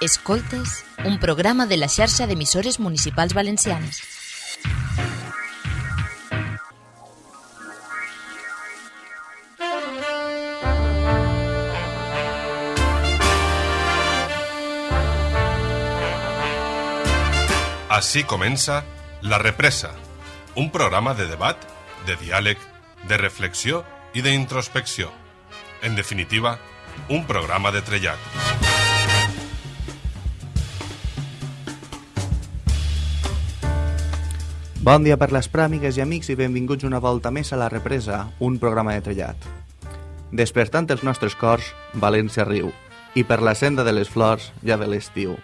Escoltes, un programa de la xarxa d'emissores municipals valencianes. Així comença La Represa, un programa de debat, de diàleg, de reflexió i d'introspecció. En definitiva, un programa de trellat. Bon dia per les pràmigues i amics i benvinguts una volta més a La Represa, un programa de trellat. Despertant els nostres cors, València riu, i per la senda de les flors ja ve l'estiu.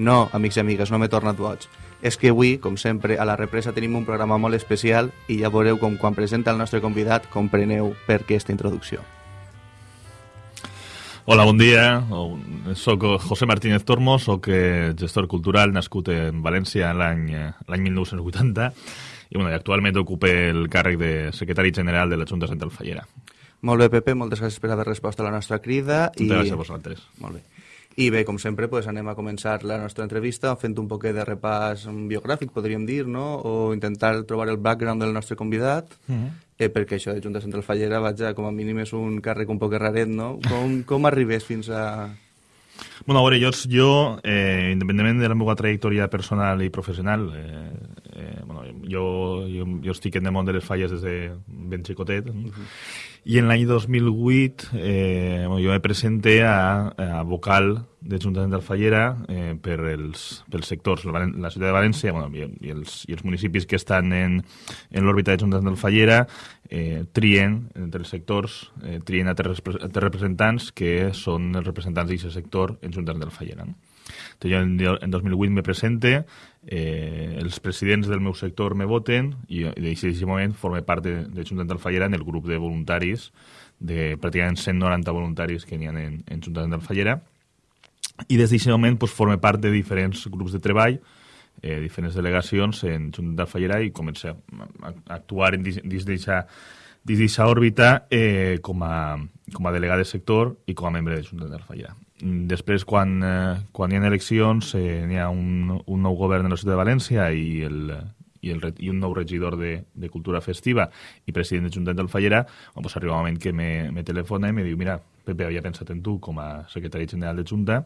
No, amics i amigues, no m'he tornat boig. És que avui, com sempre, a La Represa tenim un programa molt especial i ja veureu com quan presenta el nostre convidat compreneu per què aquesta introducció. Hola, bon dia. Soc José Martínez Tormo, soc eh, gestor cultural nascut en València l'any eh, l'any 1980 i, bueno, i actualment ocupe el càrrec de secretari general de la Junta Central Fallera. Molt bé, Pepe, moltes gràcies per haver respost a la nostra crida. I... Gràcies a vosaltres. Molt bé. I bé, com sempre, pues, anem a començar la nostra entrevista fent un poquet de repàs biogràfic, podríem dir, no? o intentar trobar el background del nostre convidat, mm -hmm. Eh, perquè això de Junta Central Fallera, vaja, com a mínim és un càrrec un poc raret, no? Com, com arribes fins a... Bueno, a veure, jo, jo eh, independentment de la meva trajectòria personal i professional, eh, eh, bueno, jo, jo, jo estic en el món de les falles des de ben xicotet, uh -huh. I en l'any 2008 eh, jo me presenté a, a vocal de Junta Central Fallera eh, per els, pels sectors, la, la ciutat de València bueno, i, i, els, i els municipis que estan en, en l'òrbita de Junta Central Fallera eh, trien entre els sectors, eh, trien a tres, a tres representants que són els representants d'aquest sector en Junta Central Fallera. No? Jo en, en 2008 me presente, eh, els presidents del meu sector me voten i, i d'aquest moment forme part de, de Junta Fallera en el grup de voluntaris, de pràcticament 190 voluntaris que ha en, en Junta Fallera i des d'aquest moment pues, forme part de diferents grups de treball, eh, diferents delegacions en Junta Fallera i comença a, a actuar dins d'aquesta òrbita eh, com, a, com a delegat de sector i com a membre de Junta Fallera. Després, quan, eh, quan hi ha eleccions, eh, hi ha un, un nou govern de la ciutat de València i, el, i, el, i un nou regidor de, de Cultura Festiva i president de Junta del Fallera, bueno, pues arriba un moment que me, me telefona i me diu mira, Pepe, havia pensat en tu com a secretari general de Junta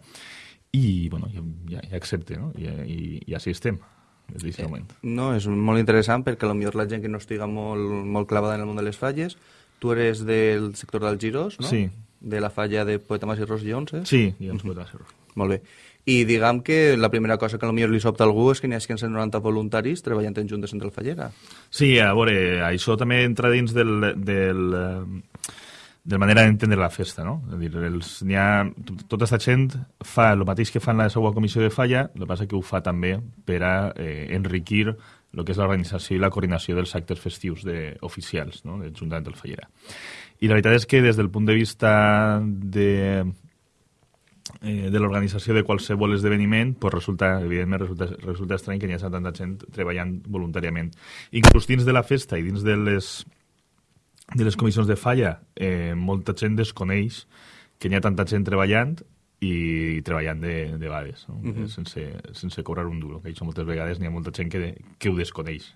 i, bueno, ja, ja, ja accepte, no? I, i, i així estem des d'aquest eh, moment. No, és molt interessant perquè potser la gent que no estiga molt, molt clavada en el món de les falles, tu eres del sector dels giros, no? Sí, de la falla de Poeta Mas i Ros Jones, eh? Sí, els Poeta Mas i Ros. Molt bé. I diguem que la primera cosa que potser li sobta a algú és que n'hi ha 190 voluntaris treballant en Juntes Central Fallera. Sí, a veure, això també entra dins del, del, de manera d'entendre la festa, no? És dir, els, ha, tota aquesta gent fa el mateix que fa en la seva comissió de falla, el que passa que ho fa també per a eh, enriquir el que és l'organització i la coordinació dels actes festius de, oficials no? de Junta del Fallera. I la veritat és que des del punt de vista de, eh, de l'organització de qualsevol esdeveniment, pues resulta, evidentment, resulta, resulta estrany que hi hagi tanta gent treballant voluntàriament. Inclús dins de la festa i dins de les, de les comissions de falla, eh, molta gent desconeix que hi ha tanta gent treballant i treballant de, de vegades, no? uh -huh. sense, sense cobrar un duro. Que això moltes vegades n'hi ha molta gent que, que ho desconeix.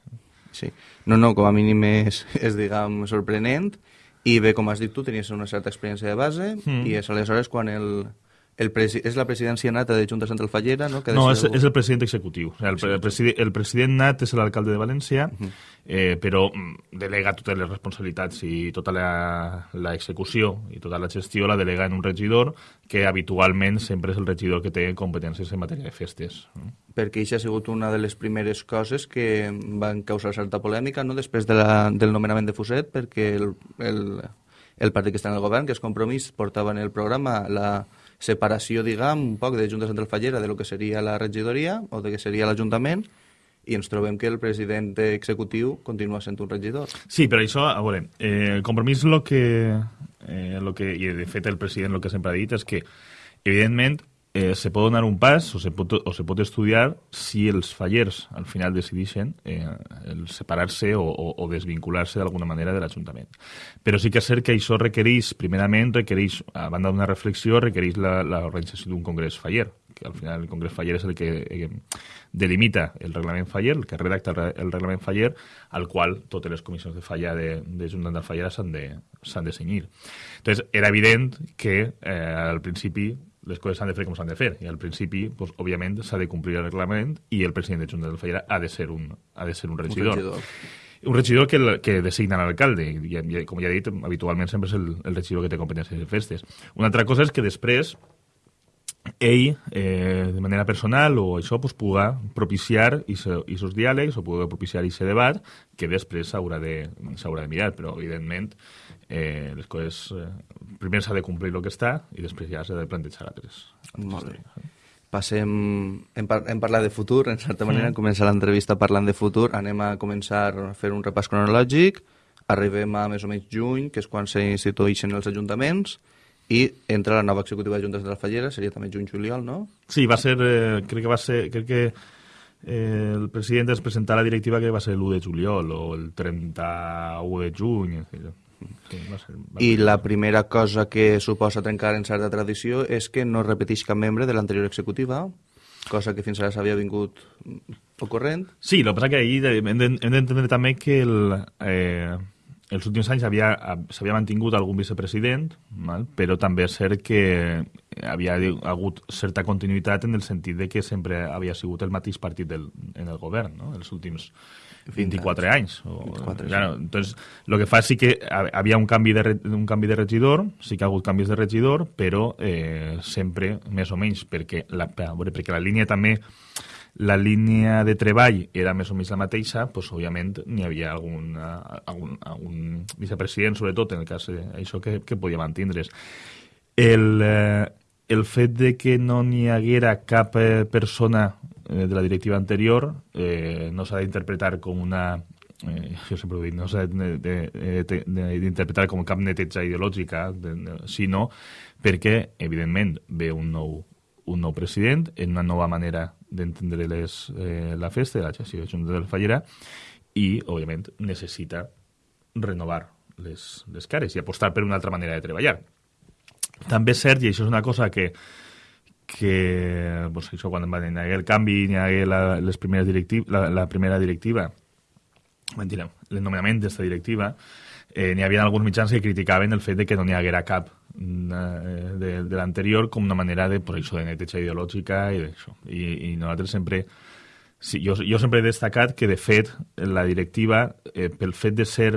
Sí. No, no, com a mínim és, és diguem, sorprenent i bé, com has dit tu, tenies una certa experiència de base mm. i és aleshores quan el, el és la presidència nata de Junta Central Fallera, no? Que no, és, és el president executiu. El, el, presidi, el president nat és l'alcalde de València, uh -huh. eh, però mm, delega totes les responsabilitats i tota l'execució i tota la gestió la delega en un regidor que habitualment sempre és el regidor que té competències en matèria de festes. Perquè això ha sigut una de les primeres coses que van causar certa polèmica no? després de la, del nomenament de Fuset, perquè el, el, el partit que està en el govern, que és Compromís, portava en el programa la separació, diguem, un poc de Junta Central Fallera de lo que seria la regidoria o de que seria l'Ajuntament i ens trobem que el president executiu continua sent un regidor. Sí, però això, a veure, eh, el compromís lo que, eh, lo que, i de fet el president el que sempre ha dit és que, evidentment, eh, se pot donar un pas o se pot, o se pot estudiar si els fallers al final decideixen eh, el separar-se o, o, o desvincular-se d'alguna manera de l'Ajuntament. Però sí que és cert que això requereix, primerament, requereix, a banda d'una reflexió, requereix l'organització d'un congrés faller, que al final el congrés faller és el que eh, delimita el reglament faller, el que redacta el reglament faller, al qual totes les comissions de falla de, de Junta de Fallera s'han de, de senyir. Entonces, era evident que eh, al principi les coses s'han de fer com s'han de fer. I al principi, pues, òbviament, s'ha de complir el reglament i el president de Junta del Fallera ha de ser un, ha de ser un regidor. Un regidor. Un regidor que, que designa l'alcalde, i, i, com ja he dit, habitualment sempre és el, el regidor que té competències de festes. Una altra cosa és que després ell, eh, de manera personal o això, pues, puga propiciar aquests diàlegs o puga propiciar aquest debat que després s'haurà de, de mirar, però evidentment eh, les coses... Eh, primer s'ha de complir el que està i després ja s'ha de plantejar altres. Molt bé. Passem... Hem, par hem parlat de futur, en certa manera, mm. començar l'entrevista parlant de futur. Anem a començar a fer un repàs cronològic. Arribem a més o menys juny, que és quan s'institueixen els ajuntaments, i entra la nova executiva de Juntes de la Fallera, seria també juny-juliol, no? Sí, va ser... Eh, crec que va ser... Crec que eh, el president es presentar la directiva que va ser l'1 de juliol o el 31 de juny. Sí, va ser, va I la primera cosa que suposa trencar en certa tradició és que no repeteix cap membre de l'anterior executiva, cosa que fins ara s'havia vingut ocorrent. Sí, el que passa que ahir hem d'entendre també que el, eh, els últims anys s'havia mantingut algun vicepresident, val? però també és cert que havia hagut certa continuïtat en el sentit de que sempre havia sigut el mateix partit del, en el govern, no? els últims 24 anys. O, 24, ja, no. Entonces, lo que fa sí que havia un canvi, de, un canvi de regidor, sí que ha hagut canvis de regidor, però eh, sempre més o menys, perquè la, perquè la línia també la línia de treball era més o menys la mateixa, doncs, òbviament n'hi havia algun, algun, algun vicepresident, sobretot en el cas d'això, que, que podia mantindre's. El, eh, el fet de que no n'hi haguera cap eh, persona eh, de la directiva anterior eh, no s'ha d'interpretar com una eh, jo sempre ho dic, no s'ha d'interpretar com cap neteja ideològica, de, de, sinó perquè, evidentment, ve un nou, un nou president en una nova manera d'entendre eh, la festa de la gestió de Junta del Fallera i, òbviament, necessita renovar les, les cares i apostar per una altra manera de treballar. També és cert, i això és una cosa que, que pues, això, quan va haver el canvi, hi hagué la, les primeres directiv, la, la primera directiva, mentira, l'enomenament d'esta directiva, eh, n'hi havia alguns mitjans que criticaven el fet de que no n'hi haguera cap Eh, de, de l'anterior com una manera de, per això, de neteja ideològica i d'això. I, I nosaltres sempre... Sí, jo, jo sempre he destacat que, de fet, la directiva, eh, pel fet de ser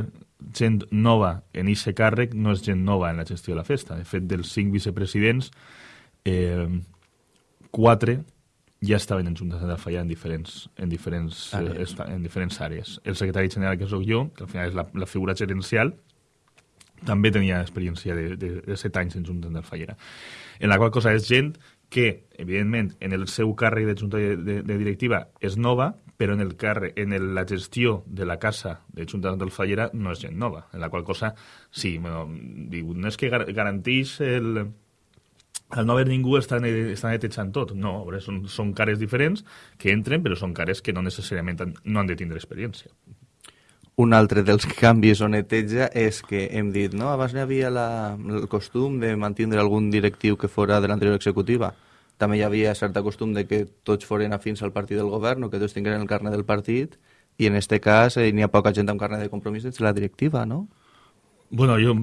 gent nova en aquest càrrec, no és gent nova en la gestió de la festa. De fet, dels cinc vicepresidents, eh, quatre ja estaven en juntes de falla en diferents, en diferents, àrees. Eh, en diferents àrees. El secretari general, que sóc jo, que al final és la, la figura gerencial, també tenia experiència de, de, de set anys en Junta del Fallera. En la qual cosa és gent que, evidentment, en el seu càrrec de Junta de, de, de Directiva és nova, però en el càrrec, en el, la gestió de la casa de Junta del Fallera no és gent nova, en la qual cosa, sí, bueno, diu, no és que gar garantís el, al no haver ningú està, està netejant tot. No, veure, són, són cares diferents que entren, però són cares que no necessàriament han, no han de tindre experiència. Un altre dels canvis o neteja és que hem dit, no, abans hi havia la, el costum de mantindre algun directiu que fora de l'anterior executiva. També hi havia cert costum de que tots foren afins al partit del govern o que tots tingueren el carnet del partit i en este cas eh, n'hi ha poca gent amb carnet de compromís de la directiva, no? Bueno, jo,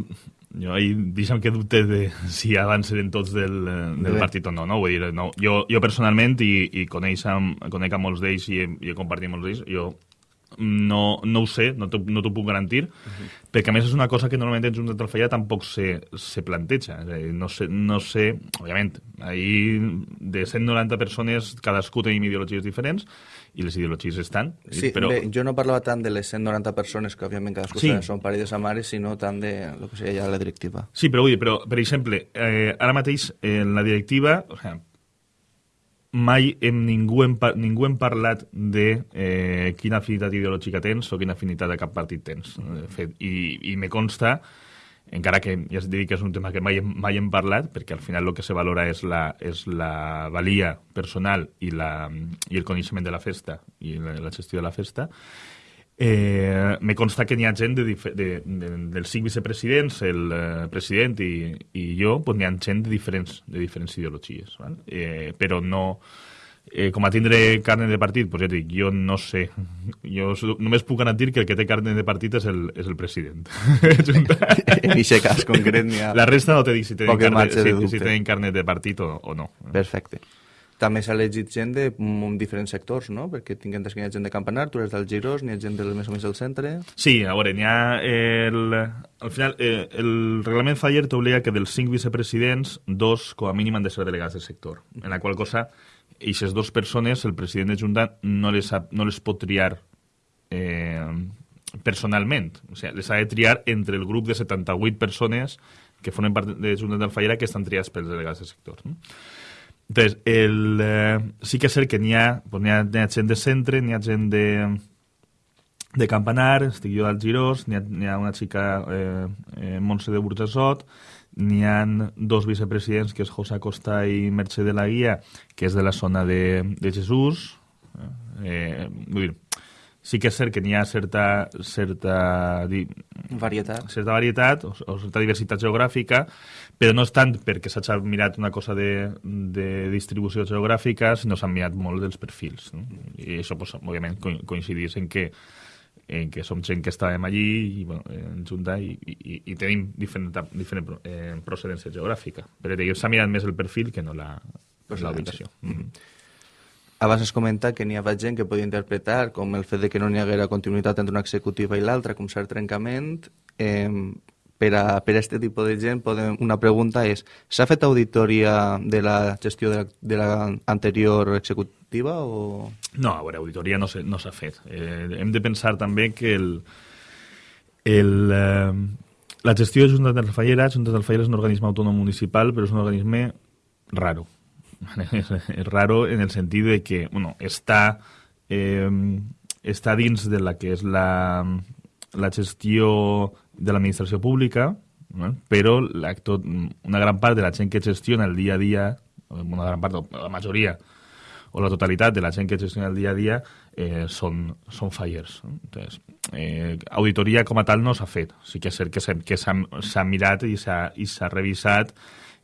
jo ahir deixa'm que dubte de si abans eren tots del, del partit o no, no? Vull dir, no. Jo, jo personalment, i, i coneix amb, conec a molts d'ells i, i he compartit molts d'ells, jo no, no ho sé, no t'ho no puc garantir, uh -huh. perquè a més és una cosa que normalment en Junta del Falla tampoc se, se planteja. dir, no, sé, no sé, òbviament, ahir de 190 persones cadascú tenim ideologies diferents i les ideologies estan. Sí, però... bé, jo no parlava tant de les 190 persones que òbviament cadascú sí. són pares de mares, sinó tant de lo que seria ja la directiva. Sí, però vull dir, però, per exemple, eh, ara mateix en la directiva, o sigui, mai hem, ningú, hem, ningú hem parlat de eh, quina afinitat ideològica tens o quina afinitat de cap partit tens. De fet, i, i me consta encara que ja es digui que és un tema que mai, mai hem parlat, perquè al final el que se valora és la, és la valia personal i, la, i el coneixement de la festa i la, la gestió de la festa, Eh, me consta que n'hi ha gent de, de, de, dels cinc vicepresidents, el eh, president i, i jo, pues n'hi ha gent de diferents, de diferents ideologies. Val? Eh, però no... Eh, com a tindre carne de partit, pues ja dic, jo no sé. Jo només puc garantir que el que té carne de partit és el, és el president. En aquest cas concret n'hi ha... La resta no te dic si tenen, carne, si, si tenen carne de partit o, o no. Perfecte. També s'ha elegit gent de diferents sectors, no? Perquè tinc entès que hi ha gent de Campanar, tu eres del Girós, n'hi ha gent del més o menys del centre... Sí, a veure, n'hi ha el... Al final, eh, el reglament Faller t'obliga que dels cinc vicepresidents, dos, com a mínim, han de ser delegats del sector. En la qual cosa, aquestes dues persones, el president de Junta no les, ha, no les pot triar eh, personalment. O sigui, les ha de triar entre el grup de 78 persones que formen part de Junta del Fallera que estan triats pels delegats del sector. No? Entonces, el, eh, sí que és cert que n'hi ha, pues, n'hi ha, n'hi ha gent de centre, n'hi ha gent de, de Campanar, estic jo al Girós, n'hi ha, ha una xica, eh, eh, Montse de Burjassot, n'hi ha dos vicepresidents, que és José Acosta i Mercè de la Guia, que és de la zona de, de Jesús. Eh, vull dir, sí que és cert que n'hi ha certa, certa, di, Varietat. certa varietat o, o certa diversitat geogràfica, però no és tant perquè s'ha mirat una cosa de, de distribució geogràfica, sinó s'han mirat molt dels perfils. No? I això, pues, òbviament, co- coincidís en que en que som gent que estàvem allí i, bueno, en junta i, i, i tenim diferent, diferent eh, procedència geogràfica. Però s'ha mirat més el perfil que no la, la ubicació. Mm -hmm. Abans es comenta que n'hi havia gent que podia interpretar com el fet de que no n'hi haguera continuïtat entre una executiva i l'altra, com cert trencament. Eh, per a, per a este tipus de gent, podem, una pregunta és, s'ha fet auditoria de la gestió de la, de la anterior executiva o... No, a veure, auditoria no s'ha no fet. Eh, hem de pensar també que el, el, eh, la gestió de Junta del Fallera, Junta del Fallera és un organisme autònom municipal, però és un organisme raro. És raro en el sentit de que, bueno, està, eh, està dins de la que és la, la gestió de l'administració pública, no? però la, tot, una gran part de la gent que gestiona el dia a dia, una gran part, la majoria, o la totalitat de la gent que gestiona el dia a dia eh, són, són fallers. Entonces, eh, auditoria com a tal no s'ha fet. Sí que és cert que s'ha mirat i s'ha revisat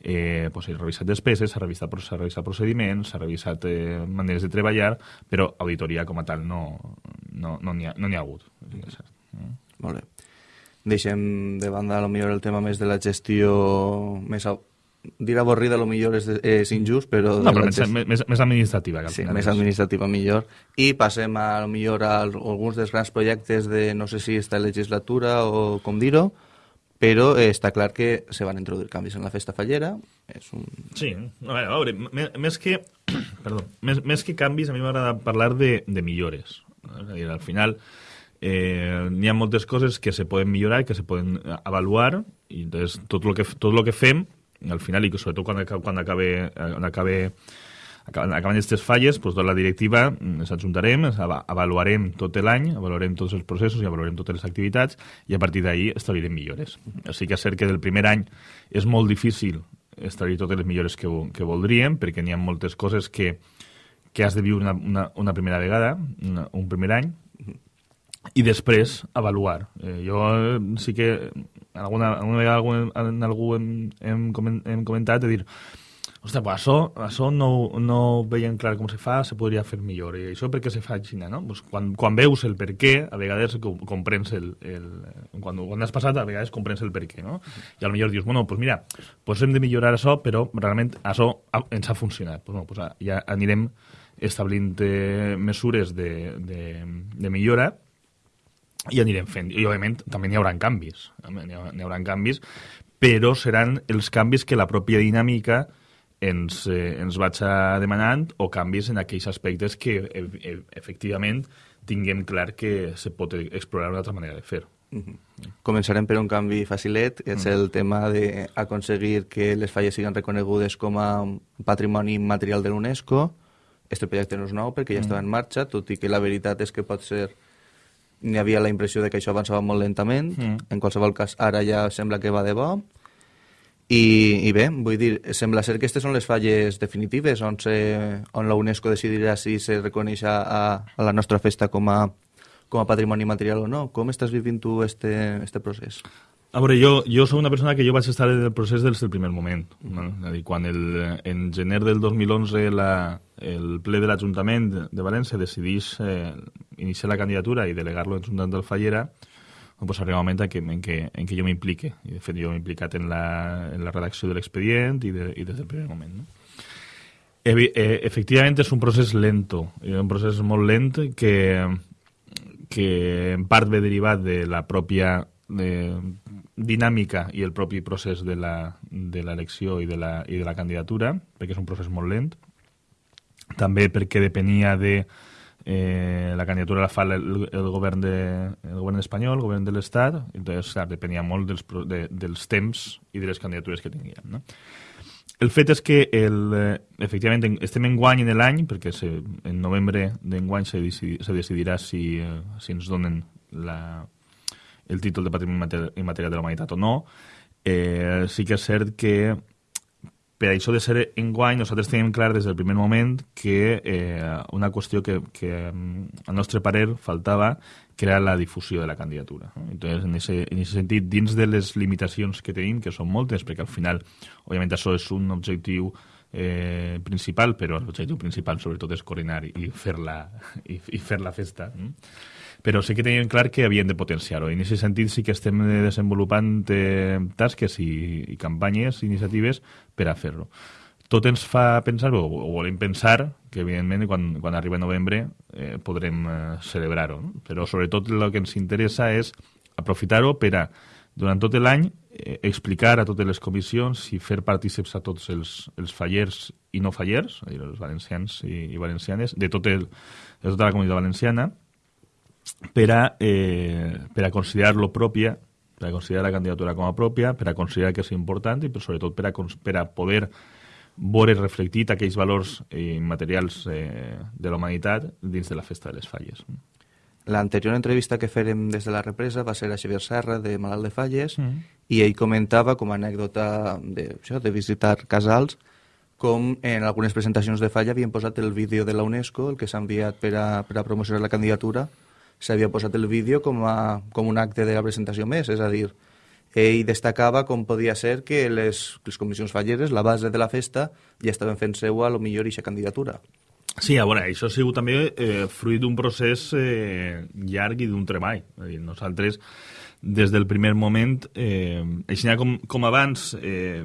eh, pues, s'ha revisat despeses, s'ha revisat, revisat procediments, s'ha revisat eh, maneres de treballar, però auditoria com a tal no no n'hi no n'hi ha, no ha hagut. Que és cert. Molt bé. Deixem de banda, a lo millor, el tema més de la gestió més... au- Dir avorrida, a lo millor és, és injust, però... No, però més, gest- més, més administrativa. Que Sí, més és. administrativa millor. I passem a, lo millor a alguns dels grans projectes de, no sé si esta legislatura o com dir-ho, però eh, està clar que se van introduir canvis en la festa fallera. És un... Sí, a veure, a veure més que, perdó, més, més que canvis, a mi m'agrada parlar de, de millores. És a dir, al final eh, n'hi ha moltes coses que se poden millorar, que se poden eh, avaluar, i entonces tot el que, tot lo que fem, al final, i sobretot quan, quan acabe, eh, quan acabe acaben aquestes falles, doncs, tota la directiva mm, ens ava- avaluarem tot l'any, avaluarem tots els processos i avaluarem totes les activitats i a partir d'ahir establirem millores. Sí que és cert que del primer any és molt difícil establir totes les millores que, que voldríem perquè n'hi ha moltes coses que, que has de viure una, una, una primera vegada, una, un primer any, i després avaluar. Eh, jo eh, sí que alguna, alguna vegada algú, en algú hem, hem, comen- hem comentat de dir Ostres, pues això, això no, no ho veiem clar com se fa, se podria fer millor. I això per què se fa així, no? Pues quan, quan veus el per què, a vegades com- comprens el... el quan, quan has passat, a vegades comprens el per què, no? I potser dius, bueno, pues mira, pues hem de millorar això, però realment això ens ha funcionat. Pues, bueno, pues ja anirem establint eh, mesures de, de, de millora i anirem fent. I, òbviament, també n'hi haurà canvis. N'hi haurà canvis, però seran els canvis que la pròpia dinàmica ens, eh, ens vaig demanant o canvis en aquells aspectes que e e efectivament tinguem clar que se pot explorar una altra manera de fer. Començarem per un canvi facilet, que és el tema d'aconseguir que les falles siguin reconegudes com a patrimoni material de l'UNESCO. Este projecte no és nou perquè ja estava en marxa, tot i que la veritat és que pot ser n'hi havia la impressió de que això avançava molt lentament, Mm. en qualsevol cas ara ja sembla que va de bo, i, i bé, vull dir, sembla ser que aquestes són les falles definitives on, se, on la UNESCO decidirà si se reconeix a, a la nostra festa com a, com a patrimoni material o no. Com estàs vivint tu este, este procés? A veure, jo, jo soc una persona que jo vaig estar en el procés des del primer moment. No? És a dir, quan el, en gener del 2011 la, el ple de l'Ajuntament de València decidís eh, iniciar la candidatura i delegar-lo en Junta del Fallera, pues arriba un moment en què, en què, en què jo m'implique. I, de fet, jo m'he implicat en la, en la redacció de l'expedient i, de, i des del primer moment. No? Evi, eh, efectivament, és un procés lento, un procés molt lent que, que en part ve derivat de la pròpia de, dinàmica i el propi procés de l'elecció i, de la, i de la candidatura, perquè és un procés molt lent. També perquè depenia de eh, la candidatura la fa el, el, govern de, el govern espanyol, el govern de l'Estat, entonces, clar, depenia molt dels, de, dels temps i de les candidatures que tinguien. No? El fet és que, el, eh, efectivament, en- estem en guany en l'any, perquè se, en novembre d'enguany se, decidi, se decidirà si, eh, si ens donen la, el títol de Patrimoni Immater- Immaterial de la Humanitat o no. Eh, sí que és cert que per això de ser enguany nosaltres tenim clar des del primer moment que eh, una qüestió que, que mm, al nostre parer faltava que era la difusió de la candidatura. Entonces, en ese, en ese sentit, dins de les limitacions que tenim, que són moltes, perquè al final, òbviament, això és un objectiu eh, principal, però l'objectiu principal sobretot és coordinar i fer la, i, i fer la festa. No? Però sí que teníem clar que havien de potenciar-ho. En aquest sentit sí que estem desenvolupant eh, tasques i, i campanyes, iniciatives per a fer-ho. Tot ens fa pensar, o, o volem pensar, que evidentment quan, quan arriba novembre eh, podrem eh, celebrar-ho. No? Però sobretot el que ens interessa és aprofitar-ho per a, durant tot l'any, eh, explicar a totes les comissions i fer partícips a tots els, els fallers i no fallers, és a dir, els valencians i, i valencianes, de, tot el, de tota la comunitat valenciana, per a, eh, per a considerar-lo pròpia, per a considerar la candidatura com a pròpia, per a considerar que és important i per, sobretot per a, per a poder veure reflectit aquells valors eh, immaterials eh, de la humanitat dins de la festa de les falles. L'anterior entrevista que fèrem des de la represa va ser a Xavier Serra, de Malalt de Falles, Mm. i ell comentava, com a anècdota de, això, de visitar casals, com en algunes presentacions de Falla havien posat el vídeo de la UNESCO, el que s'ha enviat per a, per a promocionar la candidatura, s'havia posat el vídeo com, a, com un acte de la presentació més, és a dir, ell destacava com podia ser que les, les comissions falleres, la base de la festa, ja estaven fent seua a lo millor eixa candidatura. Sí, a veure, això ha sigut també eh, fruit d'un procés eh, llarg i d'un treball. És dir, nosaltres, des del primer moment, eh, així com, com abans, eh,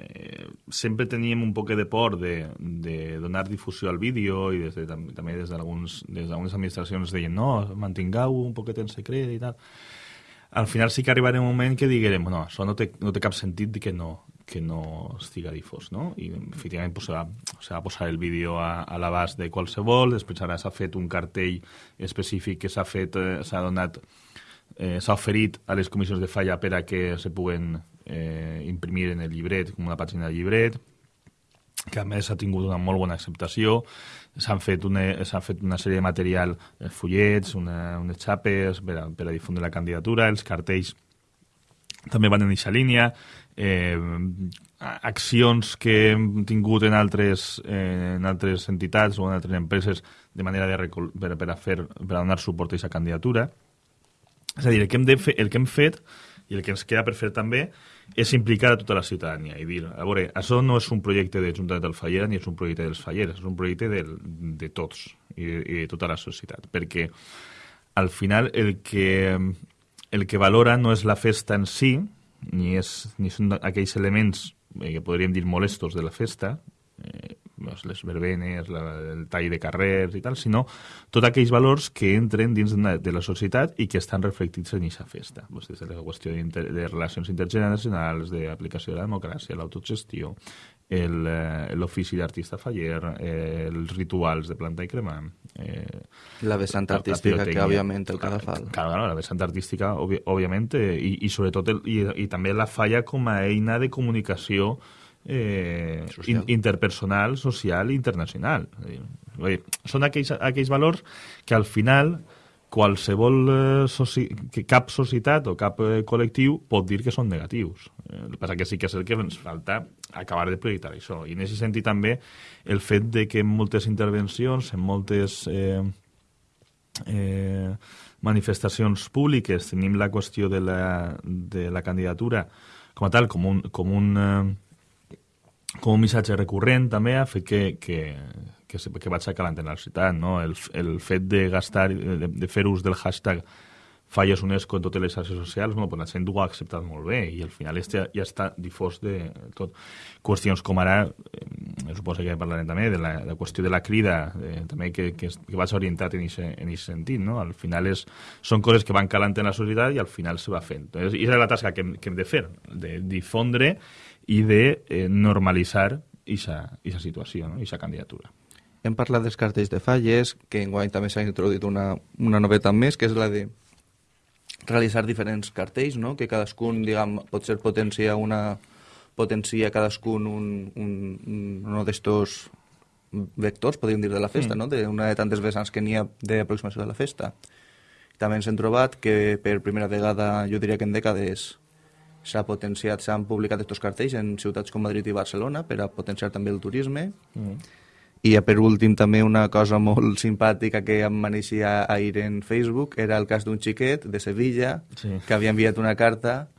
eh, sempre teníem un poc de por de, de donar difusió al vídeo i des de, tam també des d'algunes des d'algunes administracions deien no, mantingueu un poquet en secret i tal. Al final sí que arribarà un moment que diguem no, això no té, no té cap sentit que no, que no estiga difós, no? I efectivament pues, se, va, se va posar el vídeo a, a l'abast de qualsevol, després ara s'ha fet un cartell específic que s'ha fet, eh, s'ha donat, eh, s'ha oferit a les comissions de falla per a que se puguen eh, imprimir en el llibret, com una pàgina de llibret, que a més ha tingut una molt bona acceptació. S'han fet, una, fet una sèrie de material, eh, fullets, una, unes xapes per a, per a difondre la candidatura, els cartells també van en aquesta línia, eh, accions que hem tingut en altres, eh, en altres entitats o en altres empreses de manera de per, per, a fer, per a donar suport a aquesta candidatura. És a dir, el que, hem de fer, el que hem fet i el que ens queda per fer també és implicar a tota la ciutadania i dir, a veure, això no és un projecte de Junta del Fallera ni és un projecte dels Falleres, és un projecte del, de tots i, i de tota la societat, perquè al final el que, el que valora no és la festa en si, ni, és, ni són aquells elements eh, que podríem dir molestos de la festa, eh, les verbenes, la, el tall de carrers i tal, sinó tots aquells valors que entren dins de, la societat i que estan reflectits en aquesta festa. Doncs des de la qüestió de, de relacions intergeneracionals, d'aplicació de la democràcia, l'autogestió, l'ofici d'artista faller, eh, els rituals de planta i cremar... Eh, La vessant la- la artística, que òbviament el cadafal. Claro, claro, la vessant artística, òbviament, eh, i, i sobretot el, i, i també la falla com a eina de comunicació eh, Social. in, interpersonal, social i internacional. Dir, oi, són aquells, aquells valors que al final qualsevol eh, soci... que cap societat o cap eh, col·lectiu pot dir que són negatius. Eh, el que passa que sí que és el que ens falta acabar de projectar això. I en aquest sentit també el fet de que en moltes intervencions, en moltes eh, eh, manifestacions públiques tenim la qüestió de la, de la candidatura com a tal, com un, com un, eh, com un missatge recurrent també ha fet que, que, que, que vaig la ciutat, no? El, el fet de gastar, de, de fer ús del hashtag falles UNESCO en totes les xarxes socials, bueno, pues la gent ho ha acceptat molt bé i al final ja, ja està difós de tot. Qüestions com ara, eh, suposo que parlarem també, de la, de la qüestió de la crida, eh, també que, que, que vaig orientat en aquest sentit, no? Al final és, són coses que van calant en la societat i al final se va fent. I és la tasca que hem, que hem de fer, de difondre i de eh, normalitzar aquesta situació, no? aquesta candidatura. Hem parlat dels cartells de falles, que enguany també s'ha introduït una, una novetat més, que és la de realitzar diferents cartells, no? que cadascun, diguem, pot ser potencia una potencia cadascun un, un, un, un d'estos vectors, podríem dir, de la festa, mm. no? de una de tantes vessants que n'hi ha d'aproximació de la festa. També ens hem trobat que per primera vegada, jo diria que en dècades, s'ha potenciat, s'han publicat aquests cartells en ciutats com Madrid i Barcelona per a potenciar també el turisme. Mm i per últim també una cosa molt simpàtica que em maneixia ahir en Facebook era el cas d'un xiquet de Sevilla sí. que havia enviat una carta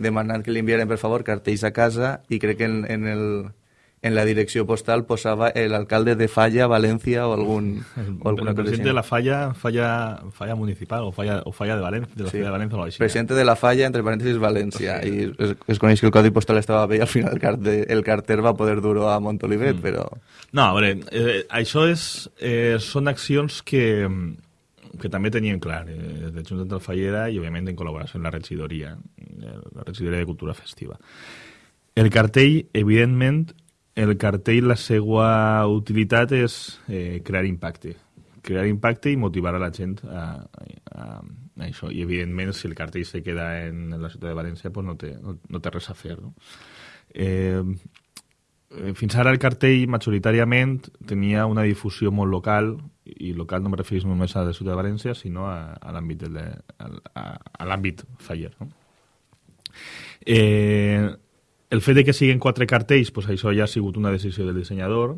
demanant que li enviaren per favor cartells a casa i crec que en, en el, en la direcció postal posava l'alcalde de Falla, València o algun o alguna el presidente de la Falla, Falla, Falla municipal o Falla, o Falla de València, de la sí. de València o així. Presidente de la Falla, entre parèntesis, València. Sí. I es, es coneix que el codi postal estava bé i al final el, carte, el carter va poder dur-ho a Montolivet, mm. però... No, a veure, eh, això és, eh, són accions que, que també teníem clar, eh, de Junta Fallera i, òbviament, en col·laboració amb la regidoria, eh, la regidoria de Cultura Festiva. El cartell, evidentment, el cartell, la seva utilitat és eh, crear impacte. Crear impacte i motivar a la gent a, a, a això. I, evidentment, si el cartell se queda en la ciutat de València, pues no, té, no, no té res a fer. No? Eh, fins ara el cartell majoritàriament tenia una difusió molt local i local no me referís només a la ciutat de València sinó a, a l'àmbit faller no? eh, el fet de que siguin quatre cartells, pues això ja ha sigut una decisió del dissenyador,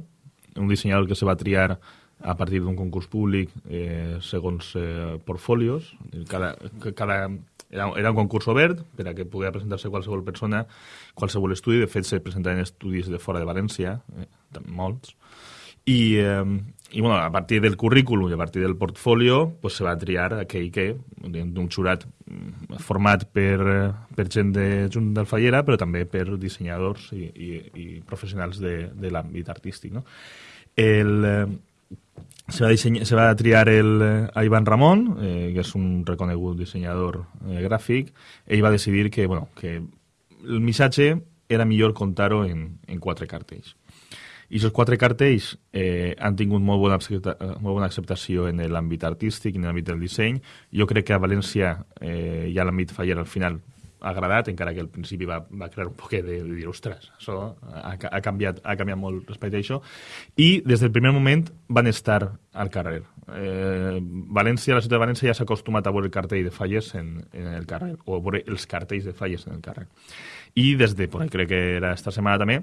un dissenyador que se va triar a partir d'un concurs públic eh, segons eh, portfolios. Cada, cada, era, era un concurs obert per a que pogués presentar-se qualsevol persona, qualsevol estudi. De fet, se presentaven estudis de fora de València, eh, molts. I, eh, i bueno, a partir del currículum i a partir del portfolio pues, se va triar aquell que, d'un jurat mm, format per, per gent de Junt d'Alfallera, però també per dissenyadors i, i, i professionals de, de l'àmbit artístic. No? El, eh, se, va dissenya, se va triar el, a Ivan Ramon, eh, que és un reconegut dissenyador eh, gràfic. Ell va decidir que, bueno, que el missatge era millor contar-ho en, en quatre cartells. I aquests quatre cartells eh, han tingut molt bona, accepta, molt bona acceptació en l'àmbit artístic, en l'àmbit del disseny. Jo crec que a València eh, ja l'àmbit faller al final ha agradat, encara que al principi va, va crear un poquet de, de dir, ostres, això ha, ha, canviat, ha canviat molt respecte a això. I des del primer moment van estar al carrer. Eh, València, la ciutat de València ja s'ha acostumat a veure el cartell de falles en, en el carrer, o a veure els cartells de falles en el carrer. I des de, pues, crec que era esta setmana també,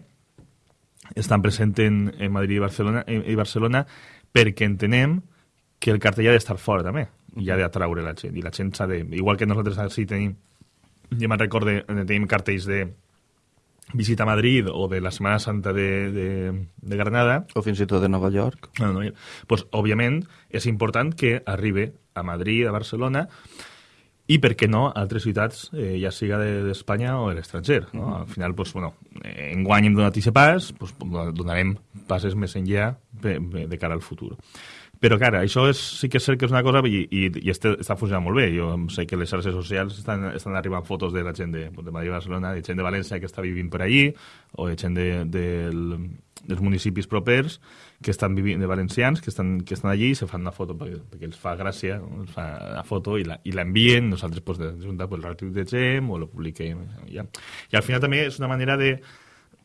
estan presents en, en Madrid i Barcelona, i Barcelona perquè entenem que el cartell ha d'estar fora també i ha d'atraure la gent i la gent s'ha de... igual que nosaltres sí tenim jo me'n recorde, tenim cartells de visita a Madrid o de la Setmana Santa de, de, de Granada. O fins i tot de Nova York. No, no, pues, òbviament és important que arribi a Madrid, a Barcelona i, per què no, altres ciutats, eh, ja siga d'Espanya de, o de l'estranger. No? Mm -hmm. Al final, pues, bueno, eh, enguany hem donat aquest pas, pues, donarem passes més enllà de cara al futur. Però, clar, això és, sí que és cert que és una cosa i, i, i este, està funcionant molt bé. Jo sé que les xarxes socials estan, estan arribant fotos de la gent de, de Madrid i Barcelona, de gent de València que està vivint per allí, o de gent de, de, dels municipis propers que estan vivint, de valencians, que estan, que estan allí i se fan una foto perquè, perquè els fa gràcia, no? els fa la foto i l'envien, nosaltres pues, de junta pues, el retuitegem o lo publiquem. Ja. I al final també és una manera de,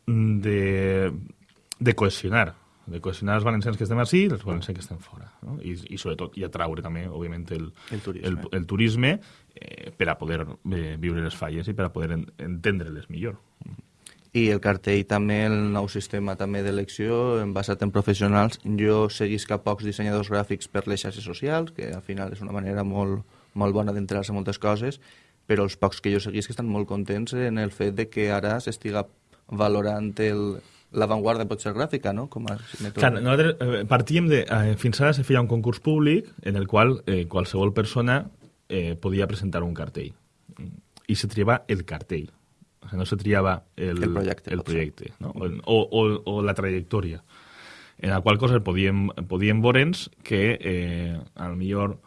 de, de cohesionar de cohesionar els valencians que estem així i els valencians que estem fora. No? I, I sobretot, i atraure també, òbviament, el, El turisme. el, el turisme eh, per a poder eh, viure les falles i per a poder en, entendre-les millor. I el cartell també, el nou sistema també d'elecció, basat en professionals. Jo seguisc a pocs dissenyadors gràfics per les xarxes socials, que al final és una manera molt, molt bona d'entrar-se a moltes coses, però els pocs que jo seguisc estan molt contents en el fet de que ara s'estiga valorant el, l'avantguarda pot ser gràfica, no? Com a Clar, nosaltres eh, partíem de... Eh, fins ara se feia un concurs públic en el qual eh, qualsevol persona eh, podia presentar un cartell. I se triava el cartell. O sigui, no se triava el, El projecte, el projecte no? o, o, o la trajectòria. En la qual cosa podíem, podíem veure'ns que eh, a lo millor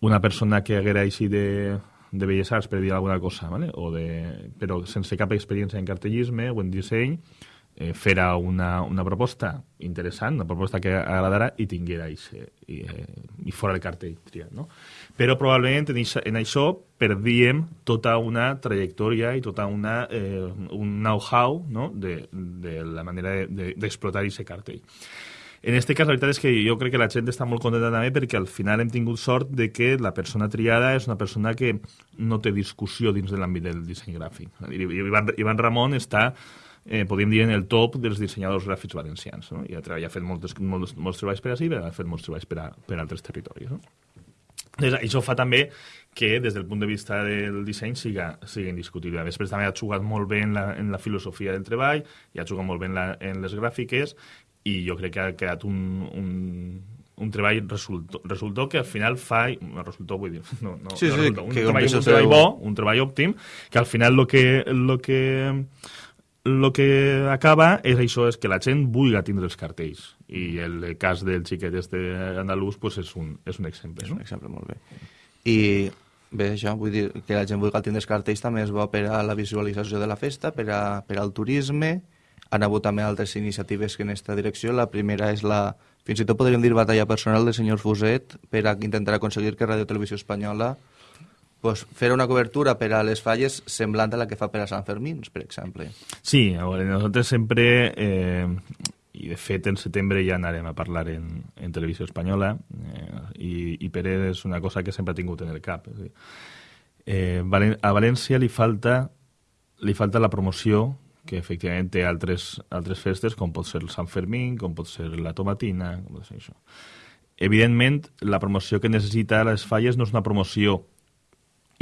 una persona que haguera així de, de Belles Arts, per dir alguna cosa, ¿vale? o de, però sense cap experiència en cartellisme o en disseny, eh, fera una, una proposta interessant, una proposta que agradara i tinguera ixe, i, eh, i fora el cartell triat, no? Però probablement en, ixa, en això perdíem tota una trajectòria i tota una, eh, un know-how no? de, de la manera d'explotar de, de, aquest cartell. En este cas, la veritat és que jo crec que la gent està molt contenta també perquè al final hem tingut sort de que la persona triada és una persona que no té discussió dins de l'àmbit del disseny gràfic. I Ivan, Ivan Ramon està eh, podríem dir, en el top dels dissenyadors gràfics valencians. No? I ha, ja ha fet moltes, molts, molts treballs per així, però ha fet molts treballs per, a, per a altres territoris. No? Doncs això fa també que, des del punt de vista del disseny, siga, siga indiscutible. Després també ha jugat molt bé en la, en la filosofia del treball, i ha jugat molt bé en, la, en les gràfiques, i jo crec que ha quedat un, un, un treball resultó, resultó que al final fa... No, resultó, vull dir... No, no, Sí, no sí, resultó, un, que treball, un treball bo, un treball òptim, que al final lo que, lo que, lo que acaba és això, és que la gent vulgui tindre els cartells. I el cas del xiquet este andalús pues, és, un, és un exemple. És No? un exemple molt bé. I bé, això, vull dir que la gent vulgui tindre els cartells també és bo per a la visualització de la festa, per, a, per al turisme. Han hagut també altres iniciatives que en aquesta direcció. La primera és la, fins i tot podríem dir, batalla personal del senyor Fuset per a intentar aconseguir que Radio Televisió Espanyola pues, fer una cobertura per a les falles semblant a la que fa per a Sant Fermín, per exemple. Sí, a veure, nosaltres sempre, eh, i de fet en setembre ja anarem a parlar en, en televisió espanyola, eh, i, i Pere és una cosa que sempre ha tingut en el cap. Eh, a València li falta, li falta la promoció que efectivament té altres, altres festes, com pot ser el Sant Fermín, com pot ser la Tomatina, com pot ser això. Evidentment, la promoció que necessita les falles no és una promoció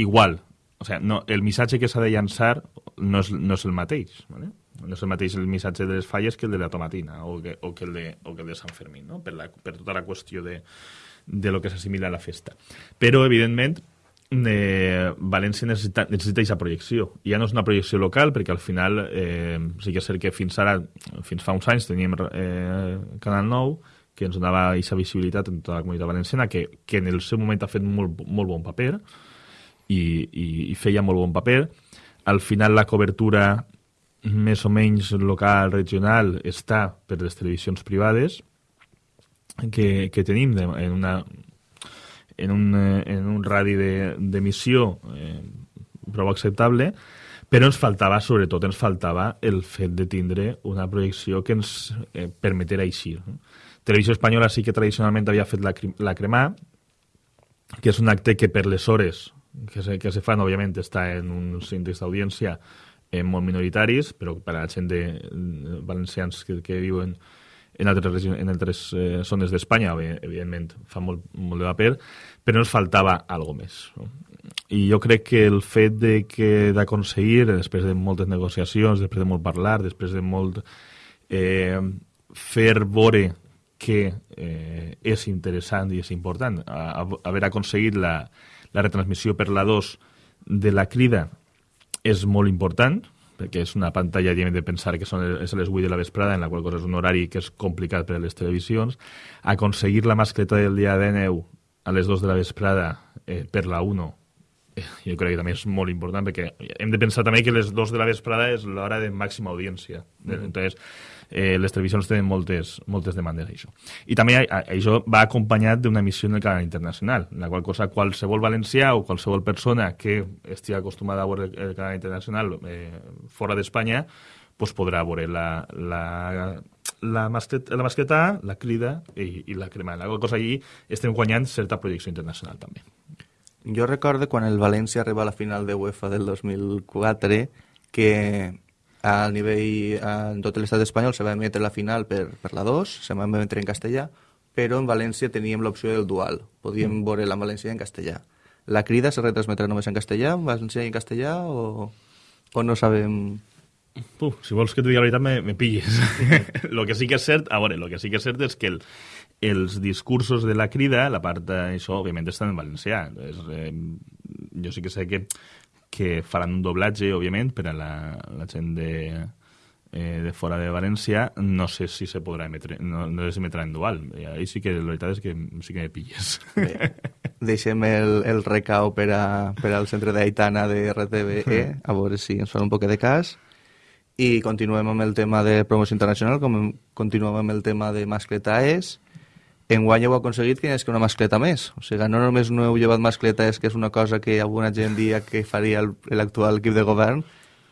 igual. O sea, no, el missatge que s'ha de llançar no és, no és el mateix. ¿vale? No és el mateix el missatge de les falles que el de la tomatina o que, o que, el, de, o que el de Sant Fermín, no? per, la, per tota la qüestió de, de lo que s'assimila a la festa. Però, evidentment, eh, València necessita, necessita aquesta projecció. Ja no és una projecció local, perquè al final eh, sí que és cert que fins ara, fins fa uns anys, teníem eh, Canal 9, que ens donava aquesta visibilitat en tota la comunitat valenciana, que, que en el seu moment ha fet molt, molt bon paper, i, i, i feia molt bon paper. Al final la cobertura més o menys local, regional, està per les televisions privades que, que tenim de, en, una, en, un, en un radi de- d'emissió eh, prou acceptable, però ens faltava, sobretot, ens faltava el fet de tindre una projecció que ens eh, permetera eixir. Televisió Espanyola sí que tradicionalment havia fet la, la cremà, que és un acte que per les hores que se, que se fan, òbviament, està en uns índexs d'audiència eh, molt minoritaris, però per a la gent de, de valencians que, que viuen en altres, en altres eh, zones d'Espanya, evi- evidentment, fa molt, molt de paper, però ens faltava algo més. No? I jo crec que el fet de que d'aconseguir, després de moltes negociacions, després de molt parlar, després de molt eh, fer veure que eh, és interessant i és important haver aconseguit la, la retransmissió per la 2 de la crida és molt important perquè és una pantalla diguem, de pensar que són, és a les 8 de la vesprada, en la qual cosa és un horari que és complicat per a les televisions. Aconseguir la mascleta del dia de neu a les 2 de la vesprada eh, per la 1 eh, jo crec que també és molt important perquè hem de pensar també que les 2 de la vesprada és l'hora de màxima audiència. Mm -hmm. Entonces, eh, les televisions tenen moltes, moltes demandes a això. I també a, a, això va acompanyat d'una emissió en el canal internacional, en la qual cosa qualsevol valencià o qualsevol persona que estigui acostumada a veure el, el canal internacional eh, fora d'Espanya pues podrà veure la, la, la mascleta, la mascleta A, la crida i, i la crema. La cosa allí estem guanyant certa projecció internacional també. Jo recordo quan el València arriba a la final de UEFA del 2004 que a nivell en tot l'estat espanyol se va emetre la final per, per la 2, se va emetre en castellà, però en València teníem l'opció del dual. Podíem mm. veure la València en castellà. La crida se retransmetrà només en castellà, en valencià i en castellà, o, o no sabem... Uf, si vols que et digui la veritat, me, me pilles. lo que sí que és cert, a veure, lo que sí que és cert és que el, els discursos de la crida, la part d'això, òbviament, estan en valencià. És, eh, jo sí que sé que, que faran un doblatge, òbviament, per a la, la gent de, eh, de fora de València, no sé si se podrà emetre, no, no s'emetrà en dual. I ahí sí que la veritat és que sí que me pilles. Bé, deixem el, el recau per, a, per al centre d'Aitana de RTBE, a veure si ens fan un poc de cas. I continuem amb el tema de promoció internacional, com continuem amb el tema de mascletaes. Enguany heu aconseguit que és que una mascleta més. O sigui, no només no heu llevat mascletes, que és una cosa que alguna gent dia que faria l'actual equip de govern,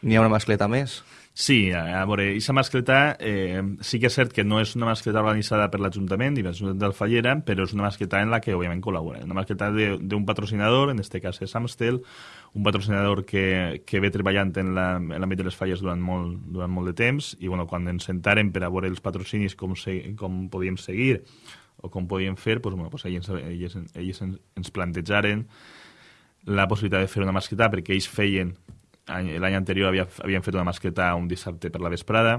n'hi ha una mascleta més. Sí, a, veure, aquesta mascleta eh, sí que és cert que no és una mascleta organitzada per l'Ajuntament i l'Ajuntament d'Alfallera, però és una mascleta en la que, òbviament, col·labora. Una mascleta d'un patrocinador, en este cas és Amstel, un patrocinador que, que ve treballant en l'àmbit de les falles durant molt, durant molt de temps i bueno, quan ens sentaren per a veure els patrocinis com, se, com podíem seguir o com podíem fer, pues, bueno, pues ells, ells, ells ens plantejaren la possibilitat de fer una mascleta perquè ells feien l'any anterior havia, havíem fet una mascleta un dissabte per la vesprada,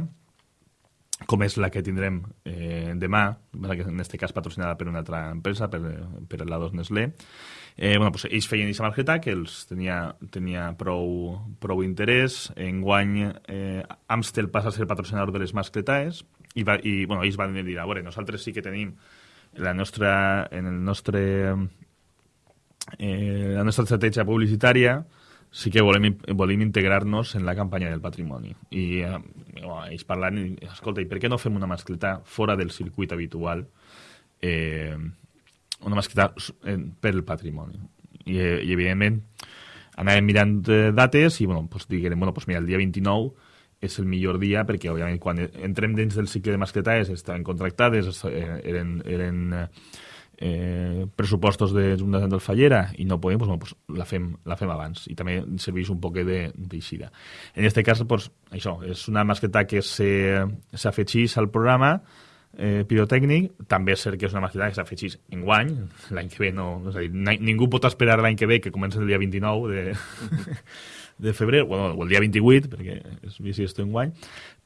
com és la que tindrem eh, demà, en aquest cas patrocinada per una altra empresa, per, per la 2 Nestlé. Eh, bueno, pues, ells feien aquesta mascleta que els tenia, tenia prou, prou interès. Enguany, eh, Amstel passa a ser patrocinador de les mascletaes i, va, i bueno, ells van dir, a veure, nosaltres sí que tenim la nostra, en el nostre, eh, la nostra estratègia publicitària sí que volem, volem integrar-nos en la campanya del patrimoni. I eh, ells parlant, escolta, i per què no fem una mascleta fora del circuit habitual? Eh, una mascleta per el patrimoni. I, eh, i evidentment, anàvem mirant eh, dates i, bueno, pues, diguem, bueno, pues mira, el dia 29 és el millor dia perquè, òbviament, quan entrem dins del cicle de mascletades estaven contractades, eh, eren, eren eh, pressupostos de Junta del Fallera i no podem, bueno, pues, la, fem, la fem abans i també serveix un poc d'eixida. En aquest cas, pues, això, és una masqueta que s'afegeix al programa eh, pirotècnic, també és cert que és una masqueta que s'afegeix en guany, l'any que ve no... És a dir, ningú pot esperar l'any que ve que comença el dia 29 de, de febrer, bueno, o el dia 28, perquè és bici en guany,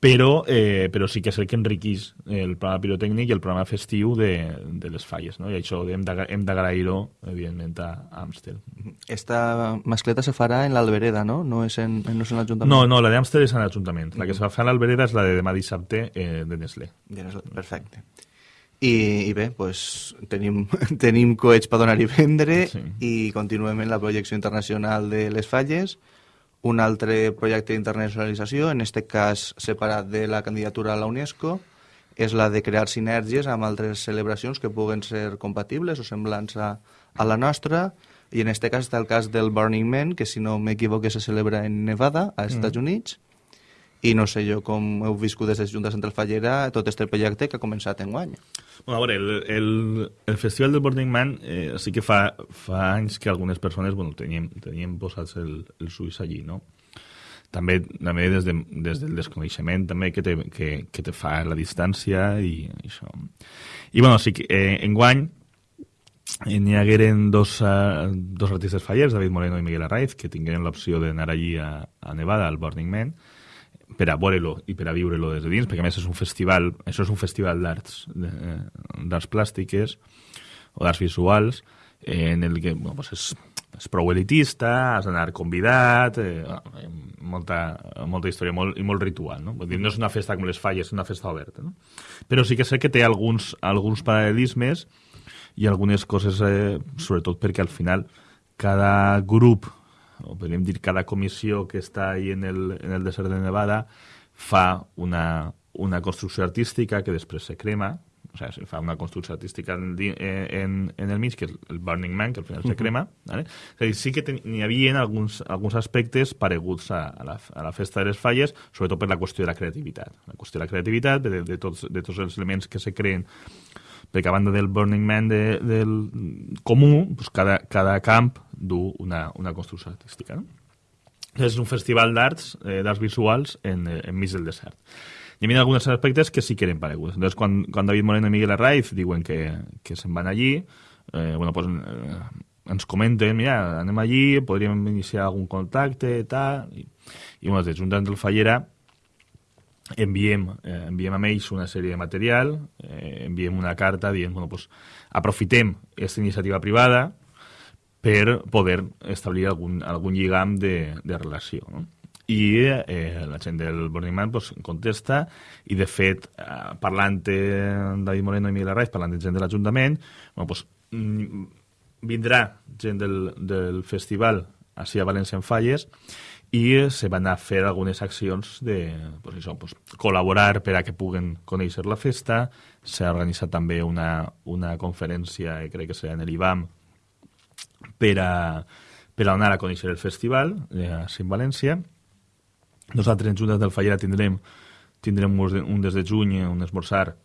però, eh, però sí que és el que enriquís el programa pirotècnic i el programa festiu de, de les falles, no? i això hem d'agrair-ho, evidentment, a Amstel. Esta mascleta se farà en l'Albereda, no? No és en, no és en l'Ajuntament? No, no, la d'Amstel és en l'Ajuntament. La que se fa a l'Albereda és la de demà dissabte eh, de Nestlé. De Nestlé, perfecte. I, i bé, pues, tenim, tenim coets per donar i vendre sí. i continuem en la projecció internacional de les falles un altre projecte d'internacionalització, en aquest cas separat de la candidatura a la UNESCO, és la de crear sinergies amb altres celebracions que puguen ser compatibles o semblants a, a la nostra, i en aquest cas està el cas del Burning Man, que si no m'equivoco se celebra en Nevada, a Estats mm. Units, i no sé jo com heu viscut des de Junta Central Fallera tot aquest projecte que ha començat en guany. Bueno, a veure, el, el, el Festival del Burning Man eh, sí que fa, fa anys que algunes persones bueno, teníem, teníem posats el, el suïs allí, no? També, també des, de, des del desconeixement també que te, que, que te fa la distància i això. I bueno, sí que eh, en guany eh, n'hi hagueren dos, uh, dos artistes fallers, David Moreno i Miguel Arraiz, que tingueren l'opció d'anar allí a, a Nevada, al Burning Man, per a veure-lo i per a viure-lo des de dins, perquè a més és un festival, això és un festival d'arts, eh, d'arts plàstiques o d'arts visuals, eh, en el que bueno, pues és, és prou elitista, has d'anar convidat, eh, molta, molta història molt, i molt ritual. No? Vull dir, no és una festa com les falles, és una festa oberta. No? Però sí que sé que té alguns, alguns paral·lelismes i algunes coses, eh, sobretot perquè al final cada grup o podríem dir cada comissió que està ahí en el, en el desert de Nevada fa una, una construcció artística que després se crema, o sea, se fa una construcció artística en, eh, en, en el mig, que és el Burning Man, que al final se crema. ¿vale? A dir, sí que n'hi havia alguns, alguns aspectes pareguts a, a, la, a la festa de les falles, sobretot per la qüestió de la creativitat. La qüestió de la creativitat, de, de, tots, de tots els elements que se creen perquè a banda del Burning Man de, del comú, pues cada, cada camp du una, una construcció artística. No? És un festival d'arts, eh, d'arts visuals en, eh, enmig del desert. Hi havia alguns aspectes que sí que eren pareguts. Entonces, quan, quan David Moreno i Miguel Arraiz diuen que, que se'n van allí, eh, bueno, pues, eh, ens comenten, mira, anem allí, podríem iniciar algun contacte, tal, i, i bueno, des d'un del Fallera enviem, eh, enviem a ells una sèrie de material, eh, enviem una carta dient, bueno, pues, aprofitem aquesta iniciativa privada per poder establir algun, algun lligam de, de relació. No? i eh, la gent del Burning Man pues, contesta i de fet eh, parlant amb David Moreno i Miguel Arraiz parlant de gent de l'Ajuntament bueno, pues, mm, vindrà gent del, del festival així a València en Falles i se van a fer algunes accions de pues això, pues, col·laborar per a que puguen conèixer la festa. S'ha organitzat també una, una conferència, eh, crec que serà en l'IBAM, per a, per a anar a conèixer el festival eh, en València. Nosaltres en Juntes del Fallera tindrem, tindrem un des de juny, un esmorzar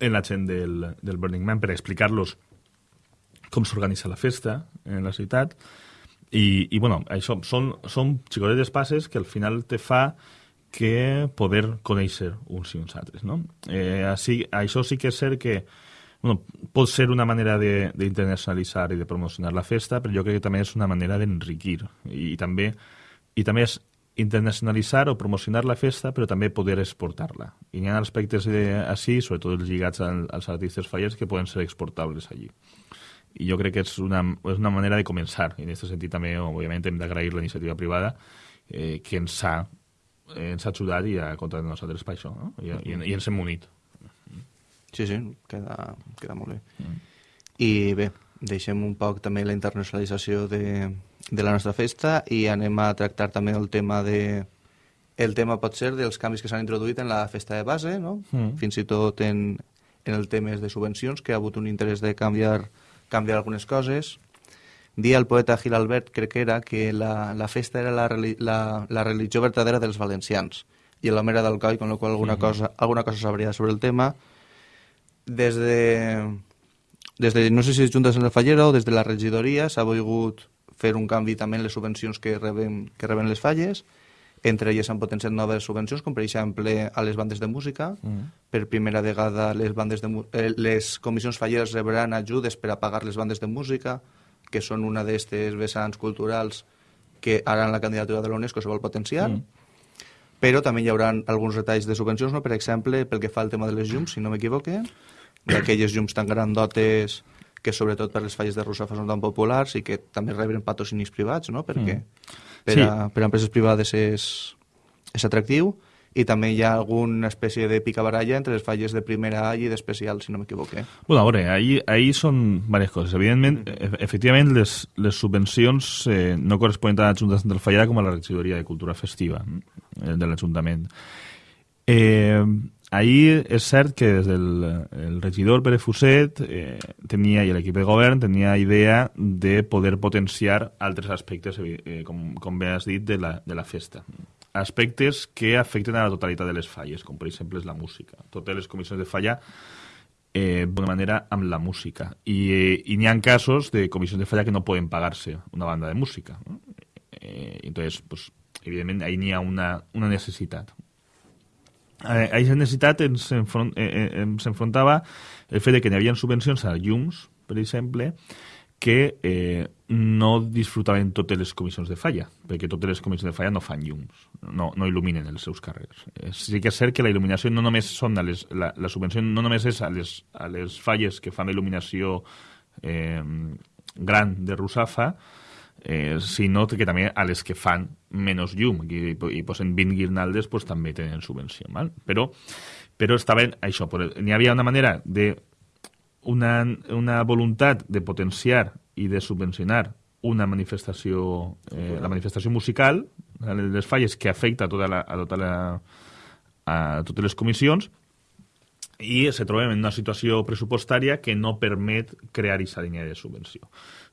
en la gent del, del Burning Man per explicar-los com s'organitza la festa en la ciutat i, i bueno, això són, són xicotetes passes que al final te fa que poder conèixer uns i uns altres, no? Eh, així, això sí que és cert que bueno, pot ser una manera d'internacionalitzar i de promocionar la festa, però jo crec que també és una manera d'enriquir i, i també i també és internacionalitzar o promocionar la festa, però també poder exportar-la. I hi ha aspectes de, així, sobretot lligats als artistes fallers, que poden ser exportables allí i jo crec que és una, és una manera de començar. I en aquest sentit també, òbviament, hem d'agrair la iniciativa privada eh, que ens ha, eh, ens ha ajudat i ha comptat nosaltres per això, no? I, i, i ens hem unit. Sí, sí, queda, queda molt bé. Mm. I bé, deixem un poc també la internacionalització de, de la nostra festa i anem a tractar també el tema de el tema pot ser dels canvis que s'han introduït en la festa de base, no? Mm. fins i tot en, en el tema de subvencions, que ha hagut un interès de canviar canviar algunes coses. Dia el poeta Gil Albert, crec que era, que la, la festa era la, la, la religió verdadera dels valencians i l'home era d'Alcoi, con lo qual alguna, sí. cosa, alguna cosa sabria sobre el tema. Des de, des de, no sé si és Juntes en la Fallera o des de la regidoria s'ha volgut fer un canvi també en les subvencions que reben, que reben les falles, entre elles s'han potenciat noves subvencions, com per exemple a les bandes de música. Mm. Per primera vegada les, bandes de, eh, les comissions falleres rebran ajudes per a pagar les bandes de música, que són una d'aquestes vessants culturals que ara en la candidatura de l'UNESCO se vol potenciar. Mm. Però també hi haurà alguns retalls de subvencions, no? per exemple, pel que fa al tema de les llums, si no m'equivoque, d'aquelles llums tan grandotes que sobretot per les falles de Russafa són tan populars i que també reben patrocinis privats, no? perquè mm per, sí. a, per a empreses privades és, és atractiu i també hi ha alguna espècie de picabaralla entre les falles de primera A i d'especial, si no m'equivoque. Bueno, a veure, ahí, ahí són diverses coses. Evidentment, mm. efectivament, les, les subvencions eh, no corresponen tant a l'Ajuntament del Fallera com a la regidoria de Cultura Festiva eh, de l'Ajuntament. Eh, ahir és cert que des del el regidor Pere Fuset eh, tenia, i l'equip de govern tenia idea de poder potenciar altres aspectes, eh, com, com bé has dit, de la, de la festa. Aspectes que afecten a la totalitat de les falles, com per exemple és la música. Totes les comissions de falla eh, d'una manera amb la música. I, eh, i n'hi ha casos de comissions de falla que no poden pagar-se una banda de música. ¿no? Eh, entonces, pues, evidentment, ahí n'hi ha una, una necessitat a aquesta necessitat ens, enfront, eh, eh, ens enfrontava el fet que hi havia subvencions a llums, per exemple, que eh, no disfrutaven totes les comissions de falla, perquè totes les comissions de falla no fan llums, no, no il·luminen els seus carrers. Eh, sí que és cert que la il·luminació no només són a les, la, la subvenció no només és a les, a les falles que fan la il·luminació eh, gran de Rusafa, eh, sinó que també a les que fan menys llum i, i posen 20 guirnaldes pues, també tenen subvenció. Val? Però, però estaven això, n'hi havia una manera de una, una voluntat de potenciar i de subvencionar una manifestació, eh, la manifestació musical, les falles que afecta a, tota la, a, tota la, a totes les comissions, i se trobem en una situació pressupostària que no permet crear aquesta línia de subvenció.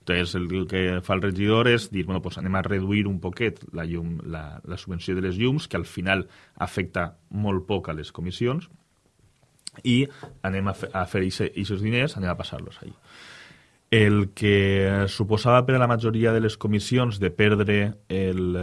Entonces, el, el que fa el regidor és dir, bueno, pues anem a reduir un poquet la, llum, la, la subvenció de les llums, que al final afecta molt poc a les comissions, i anem a, fer, a fer aquests diners, anem a passar-los allà. El que suposava per a la majoria de les comissions de perdre el,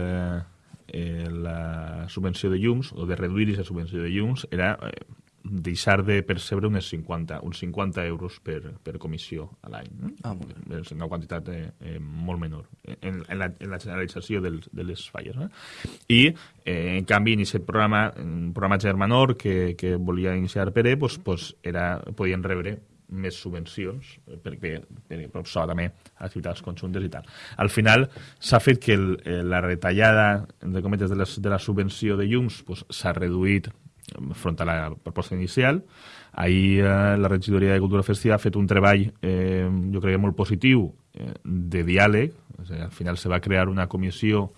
eh, la subvenció de llums, o de reduir aquesta subvenció de llums, era eh, deixar de percebre unes 50, uns 50 euros per, per comissió a l'any. No? Ah, és una quantitat eh, eh, molt menor en, en, la, en la generalització dels, de les falles. No? I, eh, en canvi, en aquest programa, un programa germanor que, que volia iniciar Pere, pues, pues era, podien rebre més subvencions perquè, perquè proposava també activitats conjuntes i tal. Al final s'ha fet que el, la retallada de cometes de, les, de la subvenció de llums s'ha pues, reduït front a la proposta inicial. Ahir eh, la regidoria de Cultura Festiva ha fet un treball, eh, jo crec molt positiu, eh, de diàleg. O sigui, al final se va crear una comissió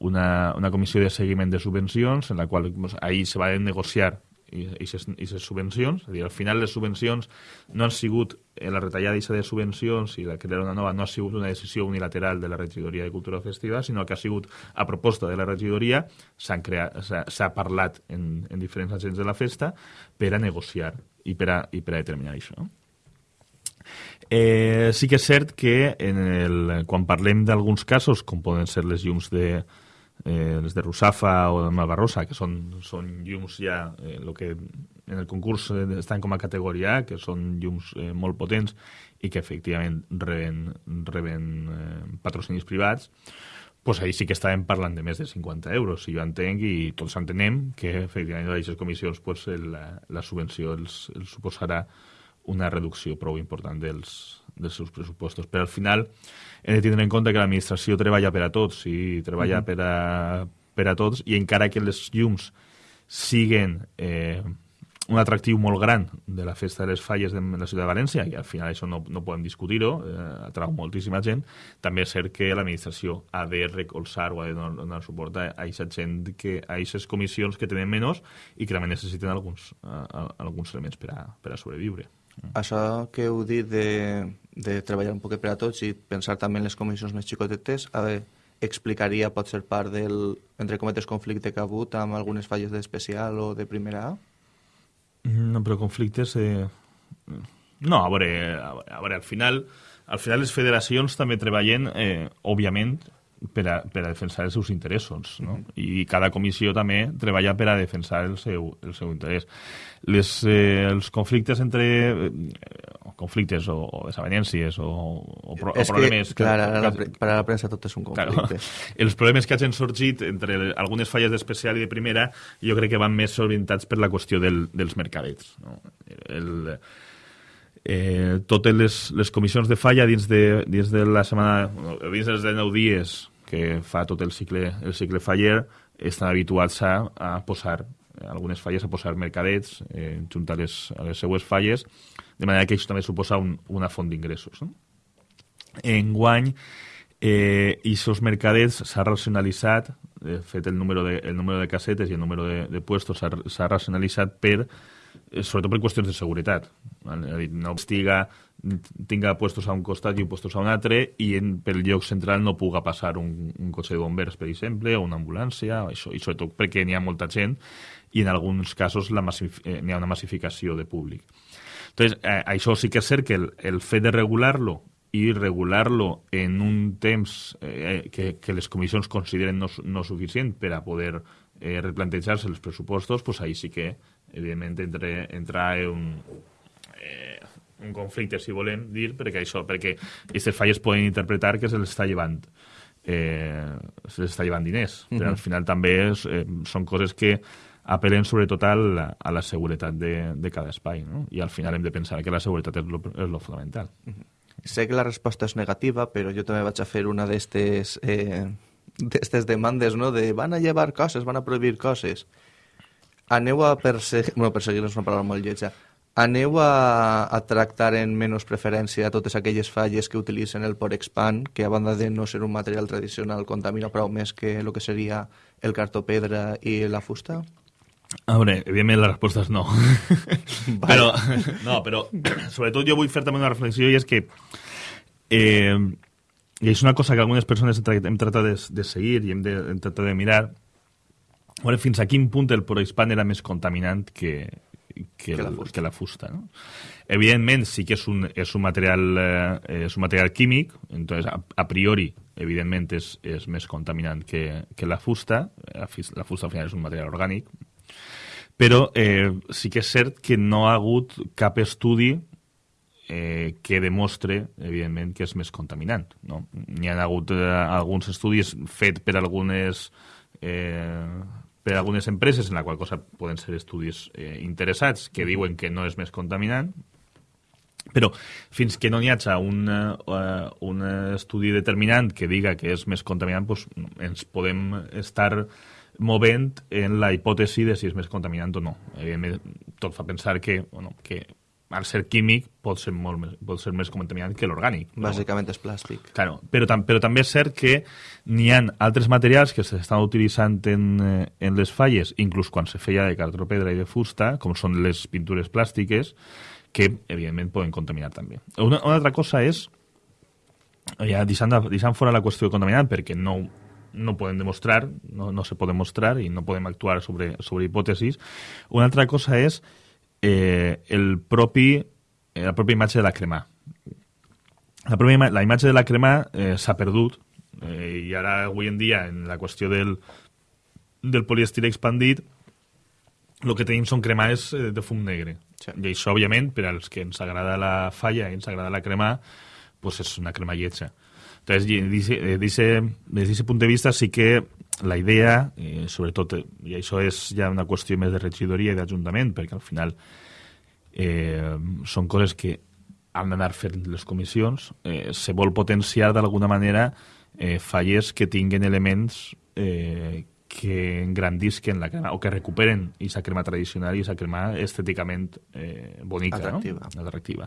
una, una comissió de seguiment de subvencions en la qual pues, ahir se va negociar i aquestes subvencions, és a dir, al final les subvencions no han sigut, eh, la retallada de subvencions i la crear una nova no ha sigut una decisió unilateral de la regidoria de Cultura Festiva, sinó que ha sigut a proposta de la regidoria, s'ha parlat en, en diferents agents de la festa per a negociar i per a, i per a determinar això. No? Eh, sí que és cert que en el, quan parlem d'alguns casos, com poden ser les llums de, eh, les de Rusafa o de Malvarrosa, que són, són llums ja, eh, lo que en el concurs estan com a categoria A, que són llums eh, molt potents i que efectivament reben, reben eh, patrocinis privats, pues ahí sí que estàvem parlant de més de 50 euros, si jo entenc, i tots entenem que efectivament a aquestes comissions pues, la, la subvenció els, els suposarà una reducció prou important dels, dels seus pressupostos. Però al final hem de tindre en compte que l'administració treballa per a tots i treballa mm -hmm. per, a, per a tots i encara que les llums siguen eh, un atractiu molt gran de la festa de les falles de la ciutat de València, i al final això no, no podem discutir-ho, eh, atrau moltíssima gent, també és cert que l'administració ha de recolzar o ha de donar, donar suport a aquesta gent, que, a aquestes comissions que tenen menys i que també necessiten alguns, a, a, alguns elements per a, per a sobreviure. Això que heu dit de, de treballar un poc per a tots i pensar també en les comissions més xicotetes, a veure, explicaria pot ser part del, entre cometes, conflicte que ha hagut amb algunes falles d'especial o de primera A? No, però conflictes... Eh... No, a veure, a veure, al final, al final les federacions també treballen, eh, òbviament, per a, per a defensar els seus interessos, no? Mm -hmm. I cada comissió també treballa per a defensar el seu, el seu interès. Les, eh, els conflictes entre... Eh, conflictes o, o desavenències o, o, pro, és o problemes... Que, clar, que, la, per a la premsa tot és un conflicte. Claro, els problemes que hagin sorgit entre algunes falles d'especial i de primera jo crec que van més solventats per la qüestió del, dels mercadets. No? El, eh, totes les, les comissions de falla dins de, dins de la setmana, dins dels 9 dies que fa tot el cicle, el cicle faller, estan habituats a, a posar algunes falles a posar mercadets eh, junt a les, a les seues falles, de manera que això també suposa un, una font d'ingressos. No? Enguany, eh, aquests mercadets s'ha racionalitzat, de fet el número de, el número de casetes i el número de, de puestos s'ha racionalitzat per Eh, sobretot per qüestions de seguretat. Vale? No estiga, tinga puestos a un costat i puestos a un altre i en, pel lloc central no puga passar un, un cotxe de bombers, per exemple, o una ambulància, o això, i sobretot perquè n'hi ha molta gent i en alguns casos eh, n'hi ha una massificació de públic. Entonces, eh, això sí que és cert que el, el fet de regular-lo i regular-lo en un temps eh, que, que les comissions consideren no, no suficient per a poder eh, replantejar-se els pressupostos, pues ahí sí que evidentment entre, entrar en un, eh, un conflicte, si volem dir, perquè això, perquè aquestes falles poden interpretar que se les està llevant eh, se les està llevant diners, mm -hmm. però al final també és, eh, són coses que apel·len sobretot a la, a la seguretat de, de cada espai, no? i al final hem de pensar que la seguretat és lo, és lo fonamental. Mm -hmm. Sé que la resposta és negativa, però jo també vaig a fer una d'estes eh, demandes, no?, de van a llevar coses, van a prohibir coses aneu a perseguir... Bueno, perseguir és una paraula molt lletja. Aneu a, a tractar en menys preferència totes aquelles falles que utilitzen el Porexpan, que a banda de no ser un material tradicional contamina prou més que el que seria el cartó pedra i la fusta? A veure, evidentment la resposta és no. però, no, però sobretot jo vull fer també una reflexió i és que eh, i és una cosa que algunes persones hem, tra- hem tratat de, de seguir i hem, de, hem tratat de mirar veure fins a quin punt el prohispan era més contaminant que, que, Que la fusta. que la fusta. No? Evidentment sí que és un, és un, material, eh, és un material químic, entonces a, a priori, evidentment, és, és més contaminant que, que la fusta. La fusta al final és un material orgànic, però eh, sí que és cert que no ha hagut cap estudi eh, que demostre, evidentment, que és més contaminant. No? N'hi ha hagut eh, alguns estudis fet per algunes eh, per algunes empreses, en la qual cosa poden ser estudis eh, interessats que diuen que no és més contaminant, però fins que no n'hi hagi un, uh, un estudi determinant que diga que és més contaminant, doncs ens podem estar movent en la hipòtesi de si és més contaminant o no. Evidentment, tot fa pensar que, bueno, que al ser químic pot ser, molt més, pot ser més contaminant que l'orgànic. no? Bàsicament és plàstic. Claro, però, tam però també és cert que n'hi ha altres materials que s'estan utilitzant en, eh, en les falles, inclús quan se feia de cartró pedra i de fusta, com són les pintures plàstiques, que evidentment poden contaminar també. Una, una altra cosa és, ja deixant, de- deixant fora la qüestió de contaminant, perquè no, no podem demostrar, no, no se pot demostrar i no podem actuar sobre, sobre hipòtesis, una altra cosa és eh, el propi, eh, la pròpia imatge de la crema. La, pròpia, ima- la imatge de la crema eh, s'ha perdut eh, i ara avui en dia en la qüestió del, del poliestir expandit el que tenim són cremades eh, de fum negre. Sí. I això, òbviament, per als que ens agrada la falla i ens agrada la crema, pues és una crema lletja. Entonces, dice- eh, dice- des d'aquest punt de vista sí que la idea, eh, sobretot, eh, i això és ja una qüestió més de regidoria i d'Ajuntament, perquè al final eh, són coses que han d'anar fent les comissions, eh, se vol potenciar d'alguna manera eh, falles que tinguen elements eh, que engrandisquen la crema o que recuperen aquesta crema tradicional i aquesta crema estèticament eh, bonica, Atractiva. no? atractiva.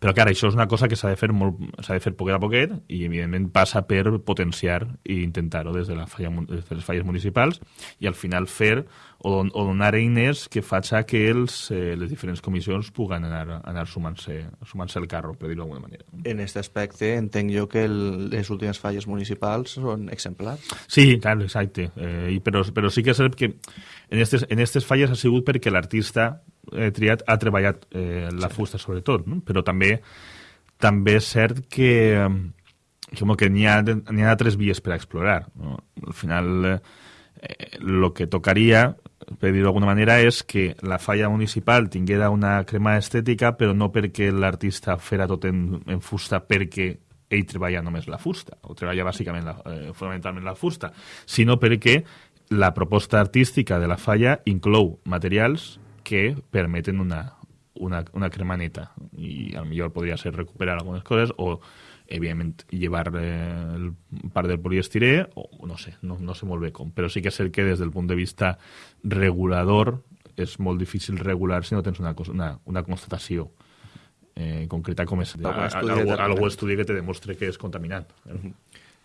Però clar, això és una cosa que s'ha de fer molt, s'ha de fer poquet a poquet i evidentment passa per potenciar i intentar-ho des, de la falla, des de les falles municipals i al final fer o, o donar eines que faci que els, eh, les diferents comissions puguen anar, anar sumant-se sumant el carro, per dir-ho d'alguna manera. En aquest aspecte entenc jo que el, les últimes falles municipals són exemplars. Sí, clar, exacte. Eh, i però, però sí que és cert que en aquestes, en aquestes falles ha sigut perquè l'artista eh, triat ha treballat eh, la fusta sobretot, no? però també també és cert que, eh, que, que n'hi ha, ha altres vies per a explorar. No? Al final, eh, lo que tocaria, per dir-ho d'alguna manera, és que la falla municipal tinguera una crema estètica, però no perquè l'artista fera tot en, en fusta perquè ell treballa només la fusta, o treballa bàsicament, la, eh, fonamentalment la fusta, sinó perquè la proposta artística de la falla inclou materials que permeten una, una, una crema neta. I millor podria ser recuperar algunes coses o evidentment llevar eh, el part del poliestirè o no sé, no, no sé molt bé com però sí que és cert que des del punt de vista regulador és molt difícil regular si no tens una, cosa, una, una constatació eh, concreta com és Algun estudi algú, algú estudi que te demostre que és contaminant eh?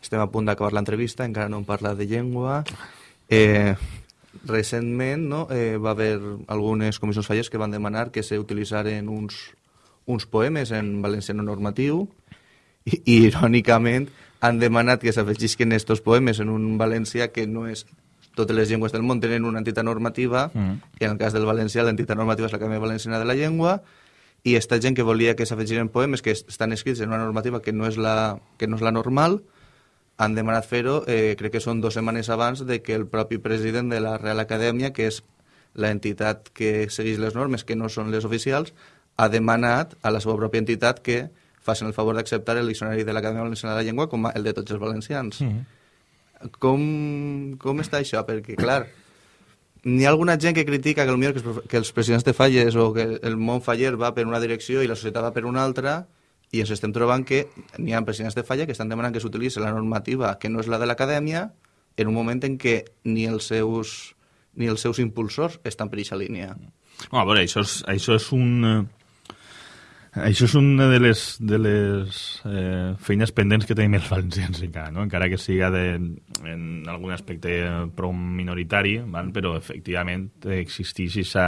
Estem a punt d'acabar l'entrevista, encara no hem parlat de llengua. Eh, recentment no, eh, va haver algunes comissions falles que van demanar que s'utilitzaren uns, uns poemes en valenciano normatiu i, i irònicament han demanat que s'afegisquen estos poemes en un valencià que no és totes les llengües del món tenen una entitat normativa Mm. i en el cas del valencià l'entitat normativa és l'Acadèmia Valenciana de la Llengua i esta gent que volia que s'afegissin poemes que est- estan escrits en una normativa que no és la, que no és la normal han demanat fer-ho, eh, crec que són dues setmanes abans de que el propi president de la Real Acadèmia, que és l'entitat que segueix les normes, que no són les oficials, ha demanat a la seva pròpia entitat que facin el favor d'acceptar el diccionari de l'Acadèmia Valenciana de la Llengua com el de tots els valencians. Com, com està això? Perquè, clar, n'hi ha alguna gent que critica que, potser que, els, que els presidents de falles o que el món faller va per una direcció i la societat va per una altra i ens estem trobant que n'hi ha presidents de falla que estan demanant que s'utilitzi la normativa que no és la de l'acadèmia en un moment en què ni els seus, ni els seus impulsors estan per aquesta línia. No, a veure, això és, això és un... Això és una de les, de les eh, feines pendents que tenim els valencians encara, no? encara que siga de, en algun aspecte prou minoritari, val? però efectivament existeix aquesta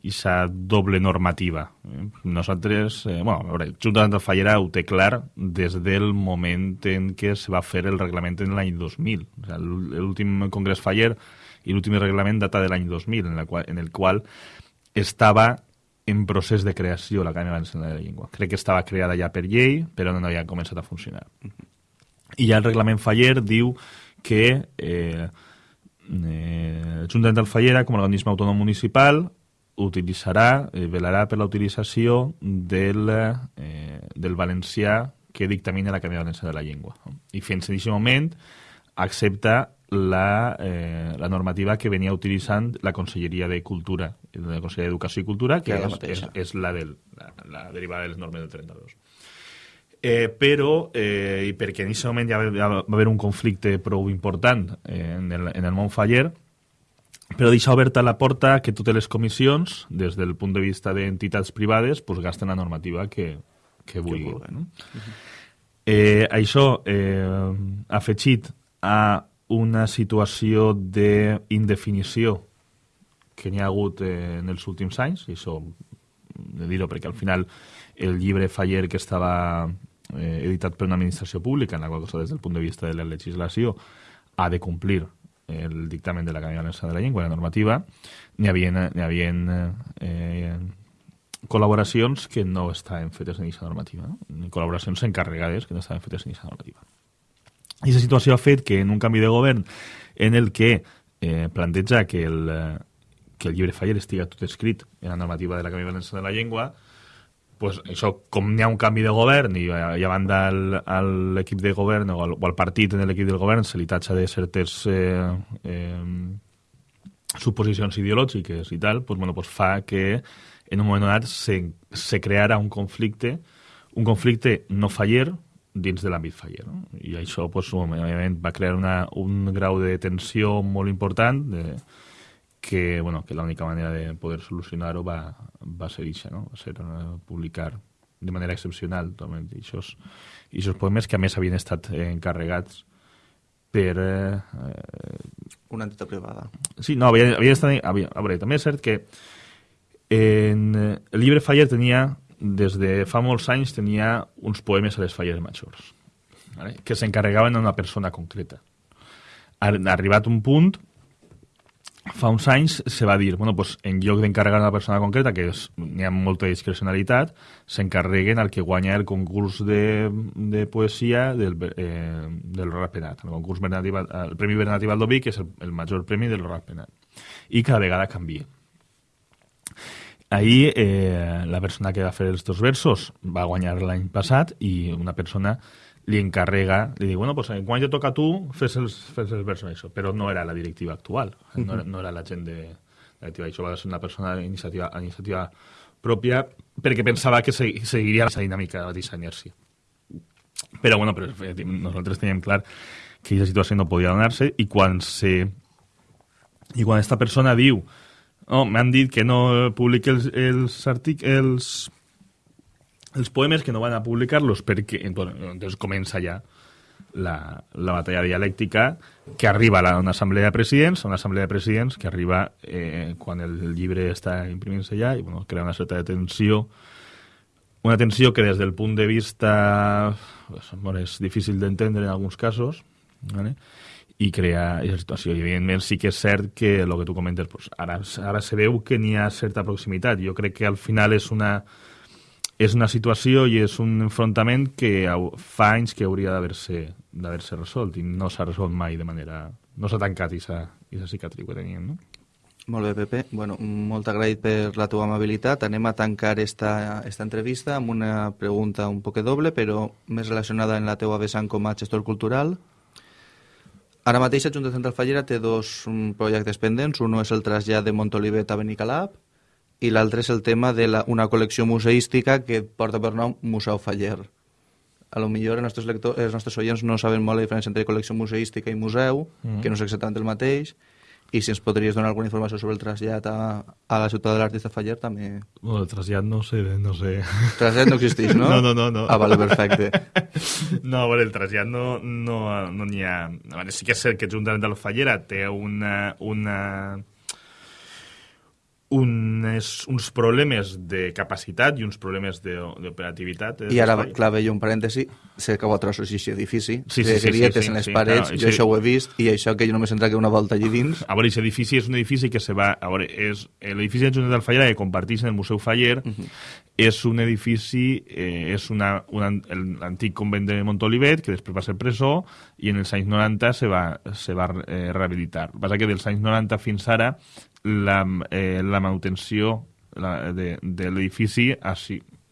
aquesta doble normativa. Eh? Nosaltres, eh, bueno, a veure, Junta de Fallera ho té clar des del moment en què se va fer el reglament en l'any 2000. O sigui, l'últim congrés Faller i l'últim reglament data de l'any 2000, en, la qual, en el qual estava en procés de creació l'Acadèmia Valenciana de la Llengua. Crec que estava creada ja per llei, però no havia començat a funcionar. I ja el reglament Faller diu que eh, eh, Junta del Fallera, com a organisme autònom municipal, utilitzarà, eh, velarà per la utilització del, eh, del valencià que dictamina l'Acadèmia Valenciana de la Llengua. I fins en aquest moment accepta la, eh, la normativa que venia utilitzant la Conselleria de Cultura, la Conselleria d'Educació i Cultura, que, que és, és, és la, del, la, la derivada de les normes del 32. Eh, però, eh, i perquè en aquest moment ja va, ja va haver un conflicte prou important eh, en, el, en el món faller, però deixa oberta la porta que totes les comissions, des del punt de vista d'entitats privades, pues, gasten la normativa que, que vulguin. Que no? Uh -huh. eh, això, eh, afegit a una situació d'indefinició que n'hi ha hagut eh, en els últims anys, i això de dir-ho perquè al final el llibre Faller que estava eh, editat per una administració pública, en la qual cosa des del punt de vista de la legislació ha de complir el dictamen de l'Acadèmia Valenciana de la Llengua, la normativa, n'hi havia, n'hi havia eh, col·laboracions que no estaven fetes en aquesta normativa, no? col·laboracions encarregades que no estaven fetes en aquesta normativa. I aquesta situació ha fet que en un canvi de govern en el que eh, planteja que el, eh, que el llibre Faller estiga tot escrit en la normativa de la Canvi Valenciana de la Llengua, pues això, com n'hi ha un canvi de govern i, i a banda l'equip de govern o al, o al partit en l'equip del govern se li tatxa de certes eh, eh, suposicions ideològiques i tal, pues, bueno, pues fa que en un moment donat se, se creara un conflicte, un conflicte no faller, dins de l'àmbit faller. No? I això pues, òbviament, va crear una, un grau de tensió molt important de, que, bueno, que l'única manera de poder solucionar-ho va, va ser això, no? va ser uh, publicar de manera excepcional totalment aquests, aquests poemes que a més havien estat eh, encarregats per... Eh, una entitat privada. Sí, no, havia, havia estat... Havia, a veure, també és cert que en, el llibre Faller tenia des de fa molts anys tenia uns poemes a les falles majors, vale? que s'encarregaven a una persona concreta. Ha arribat un punt, fa uns anys se va dir, bueno, pues, en lloc d'encarregar una persona concreta, que n'hi ha molta discrecionalitat, s'encarreguen al que guanya el concurs de, de poesia del, eh, del Penat, el, concurs Bernat, el Premi Bernat i Valdoví, que és el, el major premi del Penat. I cada vegada canvia. Ahir eh, la persona que va fer els dos versos va guanyar l'any passat i una persona li encarrega, li diu, bueno, pues quan ja toca a tu, fes els, fes els versos això. Però no era la directiva actual, no, era, no era la gent de, de la directiva. Això va ser una persona d'iniciativa iniciativa pròpia perquè pensava que seguiria la dinàmica d'aquesta inèrcia. Però, bueno, però nosaltres teníem clar que aquesta situació no podia donar-se i quan se... I quan aquesta persona diu no, m'han dit que no publiqui els, els articles, els, els poemes, que no van a publicar-los, perquè entonces comença ja la, la batalla dialèctica que arriba a una assemblea de presidents, una assemblea de presidents que arriba eh, quan el, el llibre està imprimint-se ja i bueno, crea una certa tensió una tensió que des del punt de vista pues, bueno, és difícil d'entendre en alguns casos ¿vale? I crear aquesta situació. I, evidentment, sí que és cert que el que tu comentes, pues, ara, ara se veu que n'hi ha certa proximitat. Jo crec que al final és una, és una situació i és un enfrontament que fa anys que hauria d'haver-se resolt i no s'ha resolt mai de manera... No s'ha tancat aquesta cicatriu que teníem, no? Molt bé, Pepe. Bueno, molt agraït per la teva amabilitat. Anem a tancar esta, esta entrevista amb una pregunta un poc doble, però més relacionada en la teua vessant com a gestor cultural. Ara mateix Junta Central Fallera té dos um, projectes pendents. Un és el trasllat de Montolivet a Benicalap i l'altre és el tema de la, una col·lecció museística que porta per nom Museu Faller. A lo millor els nostres, lectors, els nostres oients no saben molt la diferència entre col·lecció museística i museu, mm. que no és exactament el mateix, I si ens podries donar alguna informació sobre el trasllat a, a la ciutat de l'artista Faller, també... Bueno, el trasllat no sé, no sé... Trasllat no existeix, no? No, no, no. no. Ah, vale, perfecte. No, a veure, el trasllat no no no n'hi ha... A veure, sí que és cert que Ajuntament de la Fallera té una, una, unes, uns problemes de capacitat i uns problemes d'operativitat. I ara, clar, veia un parèntesi, sé que vosaltres sou així edifici, sí, sí, sí, grietes sí, sí, en les sí, parets, clar, jo sí. això ho he vist, i això que jo només entra que una volta allí dins... A veure, aquest edifici és un edifici que se va... A veure, és l'edifici de Junta del Fallera que comparteix en el Museu Faller, uh -huh. és un edifici, eh, és una, una, l'antic convent de Montolivet, que després va ser presó, i en els anys 90 se va, se va eh, rehabilitar. El que passa que dels anys 90 fins ara la, eh, la manutenció la, de, de l'edifici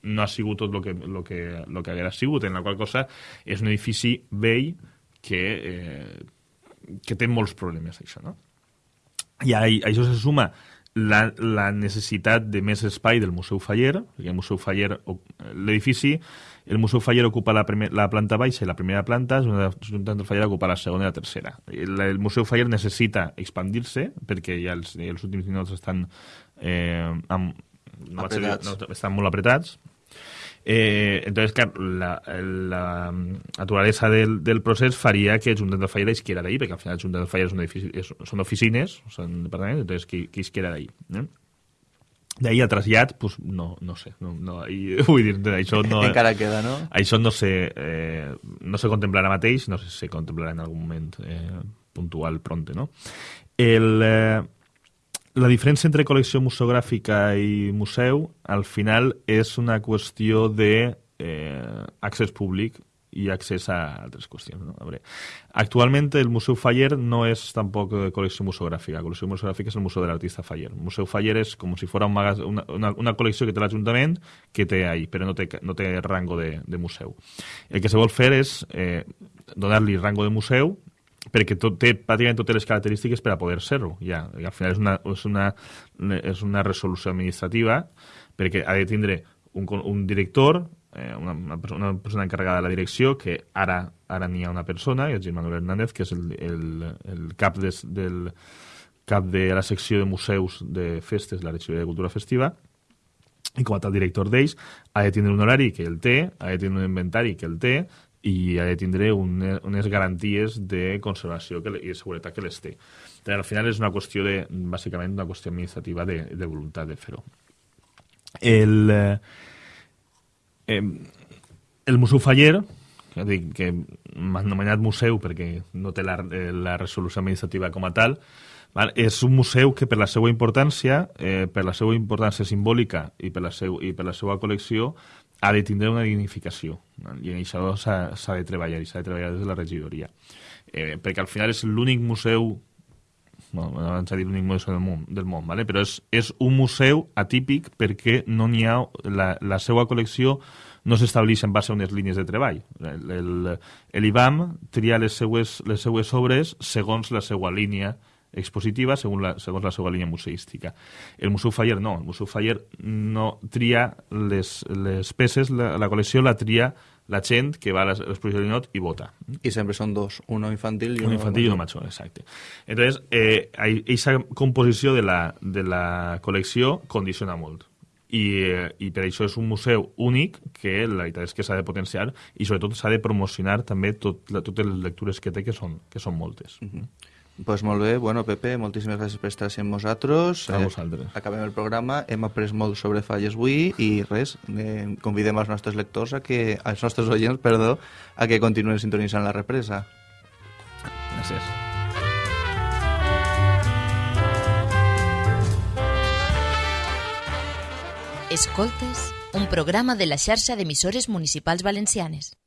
no ha sigut tot el que, lo que, lo que haguera sigut, en la qual cosa és un edifici vell que, eh, que té molts problemes, això, no? I a, a això se suma la, la necessitat de més espai del Museu Faller, perquè el Museu Faller, l'edifici, el Museu Faller ocupa la, primer, la planta baixa i la primera planta, Junta del Faller ocupa la segona i la tercera. El, el Museu Faller necessita expandir-se, perquè ja els, els últims minuts estan, eh, amb, no apretats. Dir, no, estan molt apretats, Eh, entonces, clar, la, la naturalesa del, del procés faria que Junta del Fallera isquiera d'ahí, perquè al final Junta del Fallera és un edifici, és, són oficines, són departaments, entonces que, que isquiera d'ahí. Eh? D'ahir a trasllat, pues, no, no sé. No, no, i, vull dir, això no... Encara queda, no? Això no se, eh, no se contemplarà mateix, no sé si se contemplarà en algun moment eh, puntual pronte, no? El, eh, la diferència entre col·lecció museogràfica i museu, al final, és una qüestió de eh, públic i accés a altres qüestions. No? A veure, actualment el Museu Faller no és tampoc eh, col·lecció museogràfica. La col·lecció museogràfica és el Museu de l'Artista Faller. El Museu Faller és com si fos un una, una, una col·lecció que té l'Ajuntament que té ahí, però no té, no té rango de, de museu. El que se vol fer és eh, donar-li rango de museu perquè tot, té pràcticament totes les característiques per a poder ser-ho. Ja. I al final és una, és, una, és una resolució administrativa perquè ha de tindre un, un director, eh, una, una, persona, una persona encarregada de la direcció, que ara ara n'hi ha una persona, el Gil Manuel Hernández, que és el, el, el cap des, del cap de la secció de museus de festes de la Regidoria de Cultura Festiva, i com a tal director d'ells, ha de tindre un horari que el té, ha de tindre un inventari que el té, i ha de tindre un, unes garanties de conservació que, i de seguretat que les té. Però al final és una qüestió de, bàsicament, una qüestió administrativa de, de voluntat de fer-ho. El, eh, el Museu Faller, que, dic, que m'ha anomenat museu perquè no té la, la resolució administrativa com a tal, Val? És un museu que per la seva importància, eh, per la seva importància simbòlica i per la, seu, i per la seva col·lecció, ha de tindre una dignificació. I en això s'ha de treballar, i s'ha de treballar des de la regidoria. Eh, perquè al final és l'únic museu bueno, abans de dir l'únic museu del món, del món vale? però és, és un museu atípic perquè no n'hi ha, la, la seva col·lecció no s'estableix en base a unes línies de treball. L'IBAM tria les seues, les seues obres segons la seva línia expositiva segons la, segons la seva línia museística. El Museu Faller no, el Museu Faller no tria les, les peces, la, la col·lecció la tria la gent que va a l'exposició de Linot i vota. I sempre són dos, uno infantil i un infantil i uno major, exacte. Entonces, eh, aquesta composició de la, de la col·lecció condiciona molt. I, eh, i per això és un museu únic que la veritat és que s'ha de potenciar i sobretot s'ha de promocionar també tot, la, totes les lectures que té que són, que són moltes. Uh -huh. Pues molt bé, bueno, Pepe, moltíssimes gràcies per estar amb nosaltres. A vosaltres. Eh, acabem el programa, hem après molt sobre falles avui i res, eh, convidem els nostres lectors a que, als nostres oients, perdó, a que continuen sintonitzant la represa. Gràcies. Escoltes, un programa de la xarxa d'emissores municipals valencianes.